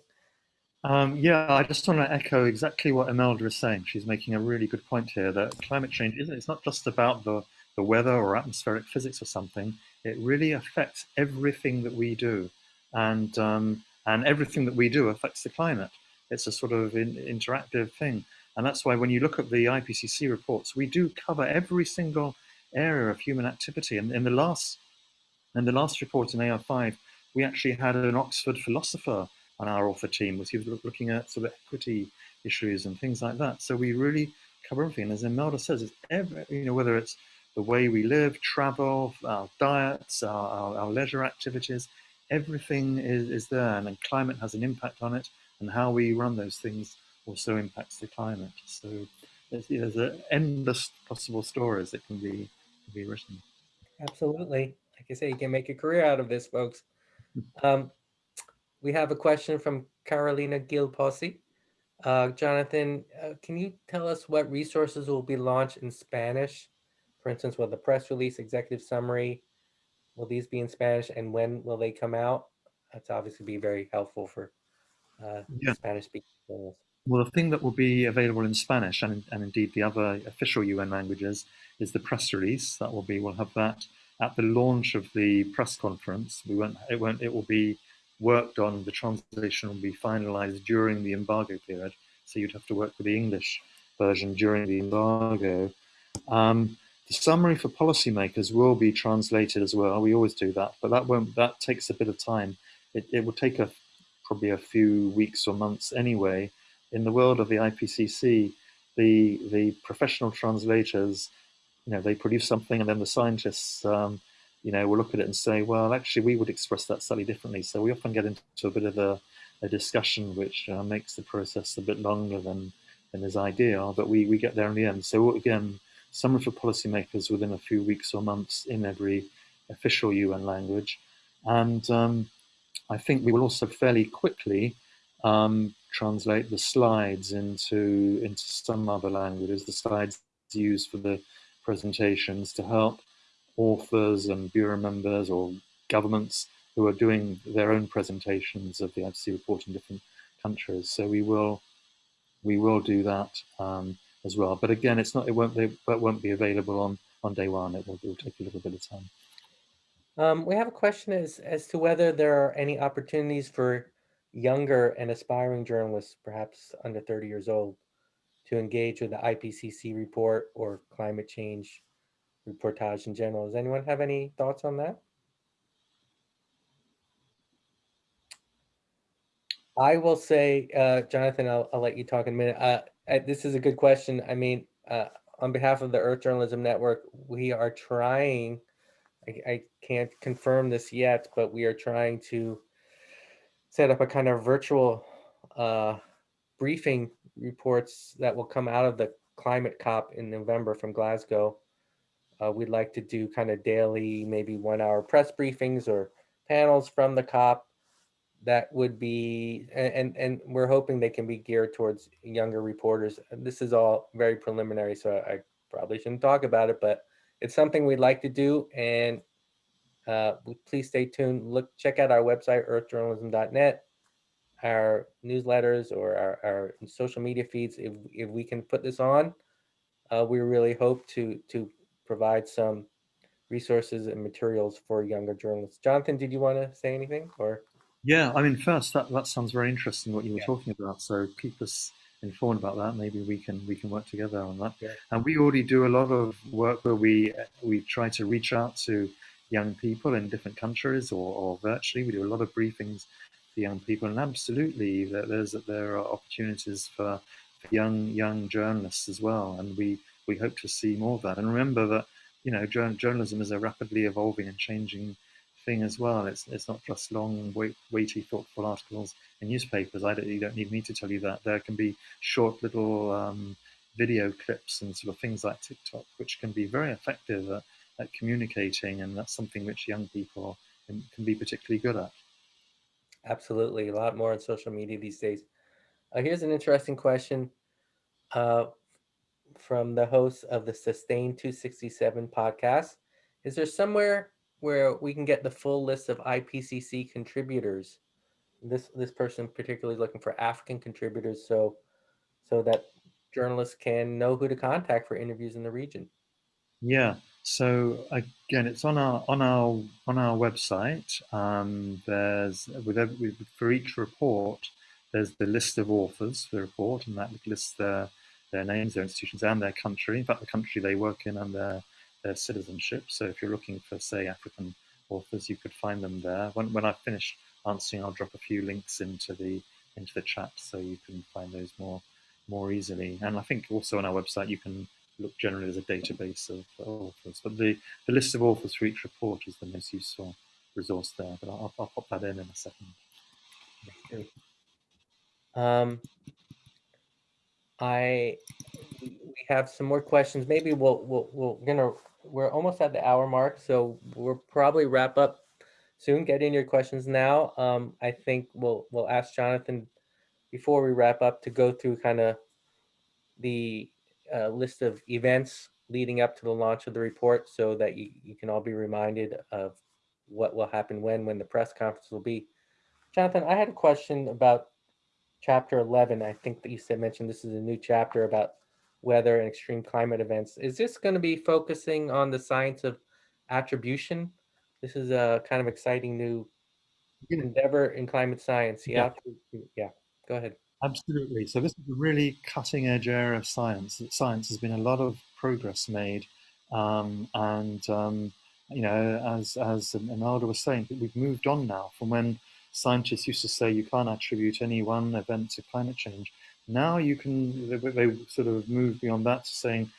B: Um, yeah, I just want to echo exactly what Imelda is saying. She's making a really good point here that climate change isn't, it's not just about the, the weather or atmospheric physics or something. It really affects everything that we do. And, um, and everything that we do affects the climate. It's a sort of in, interactive thing. And that's why when you look at the IPCC reports, we do cover every single area of human activity. And in the last, in the last report in AR5, we actually had an Oxford philosopher on our author team was he was looking at sort of equity issues and things like that. So we really cover everything. And as Imelda says, it's every, you know, whether it's the way we live, travel, our diets, our, our, our leisure activities, everything is, is there. And then climate has an impact on it. And how we run those things also impacts the climate. So there's, there's a endless possible stories that can be, can be written.
A: Absolutely. Like I say, you can make a career out of this, folks. Um, we have a question from Carolina Gil Posse. Uh, Jonathan, uh, can you tell us what resources will be launched in Spanish? For instance, will the press release, executive summary, will these be in Spanish and when will they come out? That's obviously be very helpful for uh,
B: Yeah.
A: Spanish speaking. journalists.
B: Well, the thing that will be available in Spanish and, and indeed the other official UN languages is the press release. That will be, we'll have that at the launch of the press conference. We won't, it won't, it will be worked on, the translation will be finalized during the embargo period. So you'd have to work with the English version during the embargo. Um, the summary for policymakers will be translated as well. We always do that, but that won't, that takes a bit of time. It, it will take a, probably a few weeks or months anyway in the world of the IPCC, the the professional translators, you know, they produce something, and then the scientists, um, you know, we'll look at it and say, well, actually, we would express that slightly differently. So we often get into a bit of a, a discussion, which uh, makes the process a bit longer than than is ideal. But we we get there in the end. So again, summary for policymakers within a few weeks or months in every official UN language, and um, I think we will also fairly quickly um, translate the slides into into some other languages. The slides used for the presentations to help authors and bureau members or governments who are doing their own presentations of the IPCC report in different countries. So we will we will do that um, as well. But again, it's not it won't be, it won't be available on on day one. It will, it will take a little bit of time.
A: Um, we have a question as, as to whether there are any opportunities for younger and aspiring journalists, perhaps under 30 years old, to engage with the IPCC report or climate change reportage in general. Does anyone have any thoughts on that? I will say, uh, Jonathan, I'll, I'll let you talk in a minute. Uh, uh, this is a good question. I mean, uh, on behalf of the Earth Journalism Network, we are trying, I, I can't confirm this yet, but we are trying to set up a kind of virtual uh, briefing reports that will come out of the climate COP in November from Glasgow. Uh, we'd like to do kind of daily, maybe one hour press briefings or panels from the COP that would be, and, and we're hoping they can be geared towards younger reporters. This is all very preliminary, so I probably shouldn't talk about it, but it's something we'd like to do and uh, please stay tuned. Look, check out our website, earthjournalism.net, our newsletters or our, our social media feeds. If, if we can put this on, uh, we really hope to, to provide some resources and materials for younger journalists. Jonathan, did you want to say anything or?
B: Yeah, I mean, first that that sounds very interesting what you were
A: Yeah.
B: talking about. So keep us informed about that. Maybe we can we can work together on that.
A: Yeah.
B: And we already do a lot of work where we we try to reach out to young people in different countries or, or virtually. We do a lot of briefings for young people, and absolutely there, there's there are opportunities for, for young young journalists as well. And we we hope to see more of that. And remember that you know jour- journalism is a rapidly evolving and changing thing as well. It's it's not just long, weighty, thoughtful articles in newspapers. I don't, you don't need me to tell you that. There can be short little um, video clips and sort of things like TikTok, which can be very effective at, at communicating, and that's something which young people can, can be particularly good at.
A: Absolutely, a lot more on social media these days. Uh, here's an interesting question uh, from the host of the Sustain 267 podcast. Is there somewhere where we can get the full list of IPCC contributors? This this person particularly looking for African contributors, so so that journalists can know who to contact for interviews in the region.
B: Yeah. So again, it's on our on our on our website. Um, there's with every, for each report, there's the list of authors for the report, and that lists their their names, their institutions, and their country. In fact, the country they work in and their their citizenship. So if you're looking for, say, African authors, you could find them there. When when I finish answering, I'll drop a few links into the into the chat so you can find those more more easily. And I think also on our website you can look generally as a database of authors. But the, the list of authors for each report is the most useful resource there. But I'll, I'll pop that in in a second.
A: Um, I we have some more questions. Maybe we'll we'll we're gonna we're almost at the hour mark, so we'll probably wrap up soon. Get in your questions now. Um, I think we'll we'll ask Jonathan before we wrap up to go through kind of the uh, list of events leading up to the launch of the report, so that you you can all be reminded of what will happen when when the press conference will be. Jonathan, I had a question about chapter 11 i think that you said mentioned this is a new chapter about weather and extreme climate events is this going to be focusing on the science of attribution this is a kind of exciting new
B: Yeah.
A: endeavor in climate science yeah
B: Yeah.
A: yeah go ahead
B: Absolutely. So this is a really cutting edge area of science. Science has been a lot of progress made, um, and um, you know, as as Imelda was saying, we've moved on now from when scientists used to say you can't attribute any one event to climate change. Now you can. They, they sort of move beyond that to saying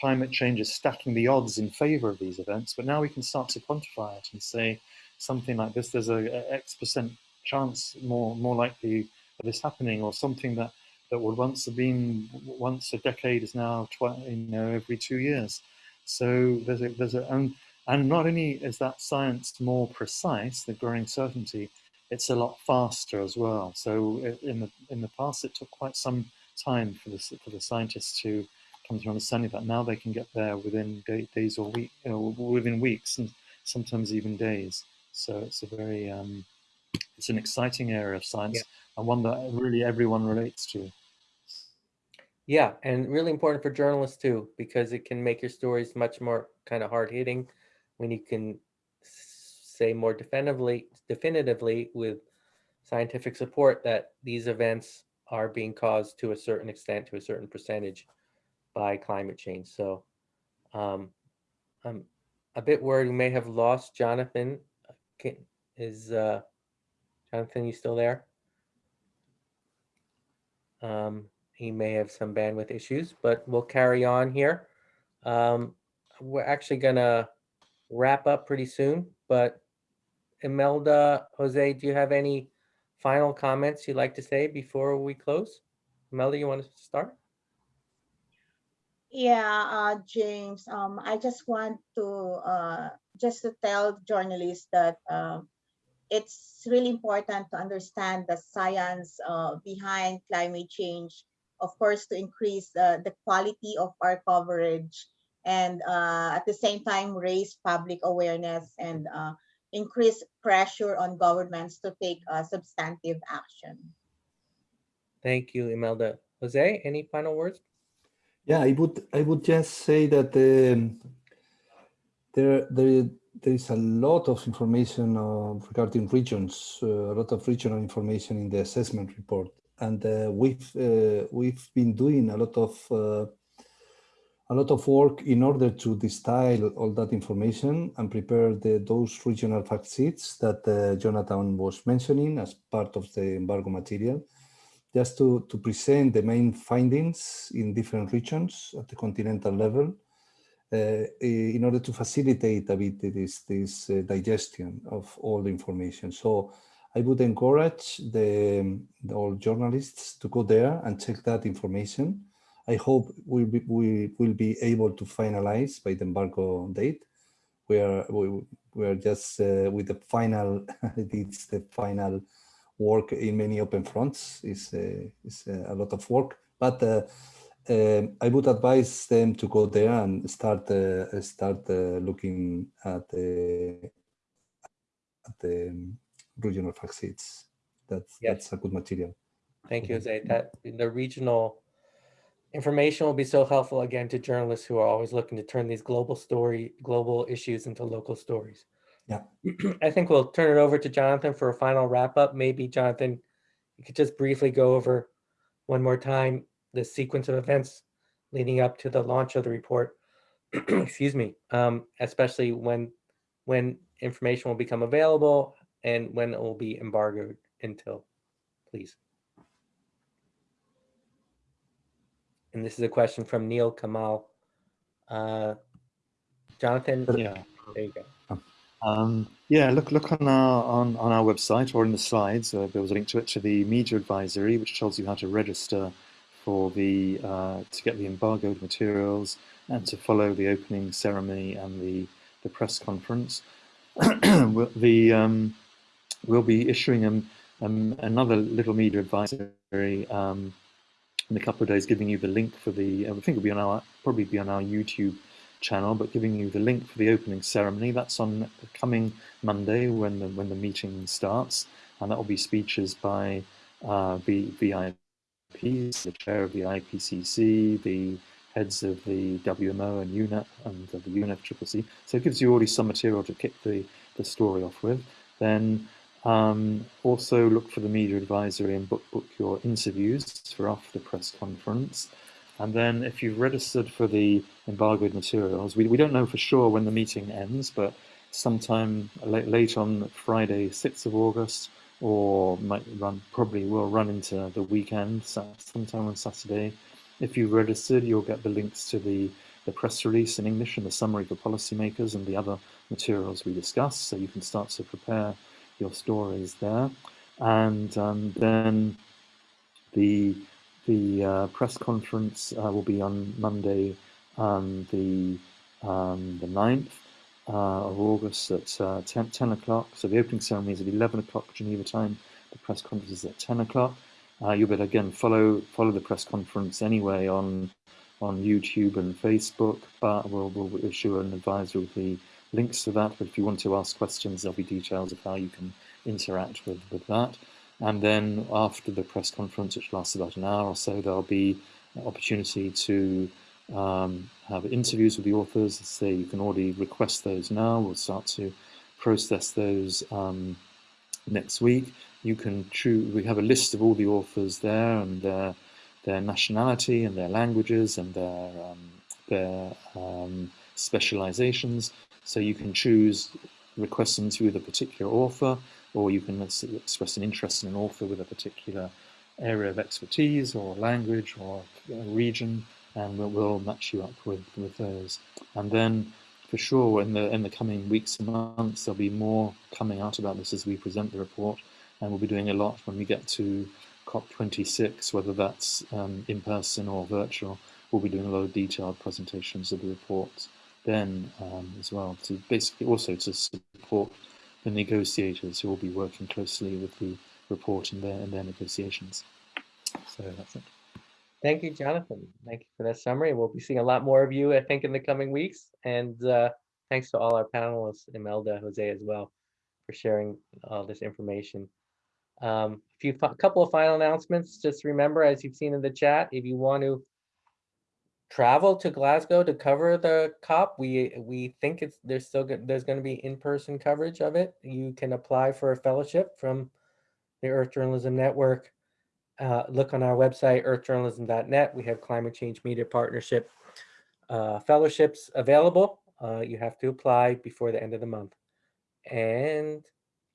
B: climate change is stacking the odds in favor of these events. But now we can start to quantify it and say something like this: there's a, a X percent chance more more likely of this happening, or something that that would once have been once a decade is now you know every two years. So there's a there's a and, and not only is that science more precise, the growing certainty, it's a lot faster as well. So in the in the past, it took quite some time for the for the scientists to come to understanding that. Now they can get there within day, days or week, you know, within weeks and sometimes even days. So it's a very um, it's an exciting area of science
A: Yeah.
B: and one that really everyone relates to.
A: yeah and really important for journalists too because it can make your stories much more kind of hard hitting when you can say more definitively definitively with scientific support that these events are being caused to a certain extent to a certain percentage by climate change. So um, i'm a bit worried we may have lost jonathan. Can, is uh, jonathan you still there? Um, he may have some bandwidth issues, but we'll carry on here. Um, we're actually gonna wrap up pretty soon, but Imelda, Jose, do you have any final comments you'd like to say before we close? Melody, you want to start?
D: Yeah, uh, James, um, I just want to uh, just to tell journalists that um, it's really important to understand the science uh, behind climate change, of course, to increase the, the quality of our coverage and uh, at the same time raise public awareness and uh, increase pressure on governments to take uh, substantive action.
A: Thank you, Imelda. Jose, any final words?
C: Yeah, I would I would just say that um, there there there is a lot of information uh, regarding regions, uh, a lot of regional information in the assessment report, and uh, we've uh, we've been doing a lot of uh, a lot of work in order to distill all that information and prepare the, those regional fact sheets that uh, Jonathan was mentioning as part of the embargo material just to, to present the main findings in different regions at the continental level uh, in order to facilitate a bit this, this uh, digestion of all the information. So I would encourage the, the, all journalists to go there and check that information. I hope we'll be, we will be able to finalize by the embargo date. We are, we, we are just uh, with the final, it's the final work in many open fronts is, uh, is uh, a lot of work, but uh, um, I would advise them to go there and start start looking at the, at the regional fact sheets. That's
A: Yes.
C: that's a good material.
A: Thank you, Jose. That in the regional information will be so helpful again to journalists who are always looking to turn these global story, global issues into local stories.
C: Yeah.
A: I think we'll turn it over to Jonathan for a final wrap up. Maybe Jonathan, you could just briefly go over one more time the sequence of events leading up to the launch of the report. Excuse me, um, especially when when information will become available and when it will be embargoed until, please. And this is a question from Neil Kamal. Uh, Jonathan,
B: Yeah.
A: there you go.
B: Um, yeah, look look on our on, on our website or in the slides. Uh, there was a link to it to the media advisory, which tells you how to register for the uh, to get the embargoed materials and to follow the opening ceremony and the the press conference. the um, we'll be issuing um, um, another little media advisory um, in a couple of days, giving you the link for the. I think it'll be on our probably be on our YouTube channel, but giving you the link for the opening ceremony. That's on the coming Monday when the when the meeting starts, and that will be speeches by uh, the VIPs, the chair of the IPCC, the heads of the WMO and UNEP and the UNEP So it gives you already some material to kick the, the story off with. Then um, also look for the media advisory and book book your interviews for after the press conference. And then if you've registered for the embargoed materials, we, we don't know for sure when the meeting ends, but sometime late, late on Friday, 6th of August, or might run, probably will run into the weekend, sometime on Saturday. If you've registered, you'll get the links to the, the press release in English and the summary for policymakers and the other materials we discussed, so you can start to prepare your stories there. And um, then the the uh, press conference uh, will be on Monday, um, the um, the 9th uh, of August at uh, 10, 10 o'clock. So the opening ceremony is at 11 o'clock Geneva time. The press conference is at 10 o'clock. Uh, you'll better again follow follow the press conference anyway on on YouTube and Facebook. But we'll, we'll issue an advisory with the links to that. But if you want to ask questions, there'll be details of how you can interact with with that. And then after the press conference, which lasts about an hour or so, there'll be an opportunity to um, have interviews with the authors. Say you can already request those now. We'll start to process those um, next week. You can choose. We have a list of all the authors there and their their nationality and their languages and their um, their um, specializations. So you can choose request interview with a particular author or you can express an interest in an author with a particular area of expertise or language or region, and we'll, we'll match you up with, with those. And then, for sure, in the in the coming weeks and months, there'll be more coming out about this as we present the report, and we'll be doing a lot when we get to COP26, whether that's um, in person or virtual, we'll be doing a lot of detailed presentations of the reports then um, as well to basically also to support the negotiators who will be working closely with the report and their, in their negotiations. So that's it.
A: Thank you, Jonathan. Thank you for that summary. We'll be seeing a lot more of you, I think, in the coming weeks. And uh, thanks to all our panelists, Imelda, Jose as well, for sharing all this information. Um, a few, a couple of final announcements. Just remember, as you've seen in the chat, if you want to travel to Glasgow to cover the COP, we we think it's there's still go- there's going to be in-person coverage of it. You can apply for a fellowship from the Earth Journalism Network uh, look on our website, earthjournalism.net. We have climate change media partnership uh, fellowships available. Uh, you have to apply before the end of the month. And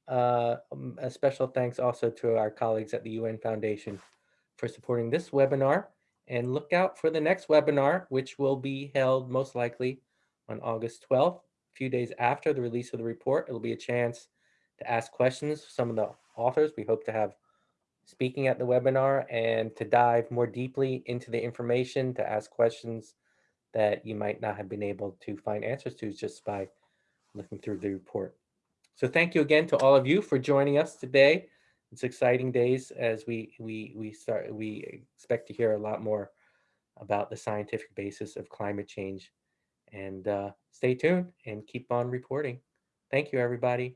A: uh, um, a special thanks also to our colleagues at the UN Foundation for supporting this webinar. And look out for the next webinar, which will be held most likely on August 12th, a few days after the release of the report. It'll be a chance to ask questions of some of the authors. We hope to have speaking at the webinar and to dive more deeply into the information, to ask questions that you might not have been able to find answers to just by looking through the report. So thank you again to all of you for joining us today. It's exciting days as we we we start we expect to hear a lot more about the scientific basis of climate change. And uh, stay tuned and keep on reporting. Thank you, everybody.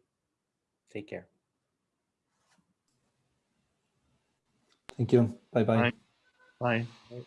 A: Take care.
C: Thank you. Bye-bye.
B: Bye. Bye.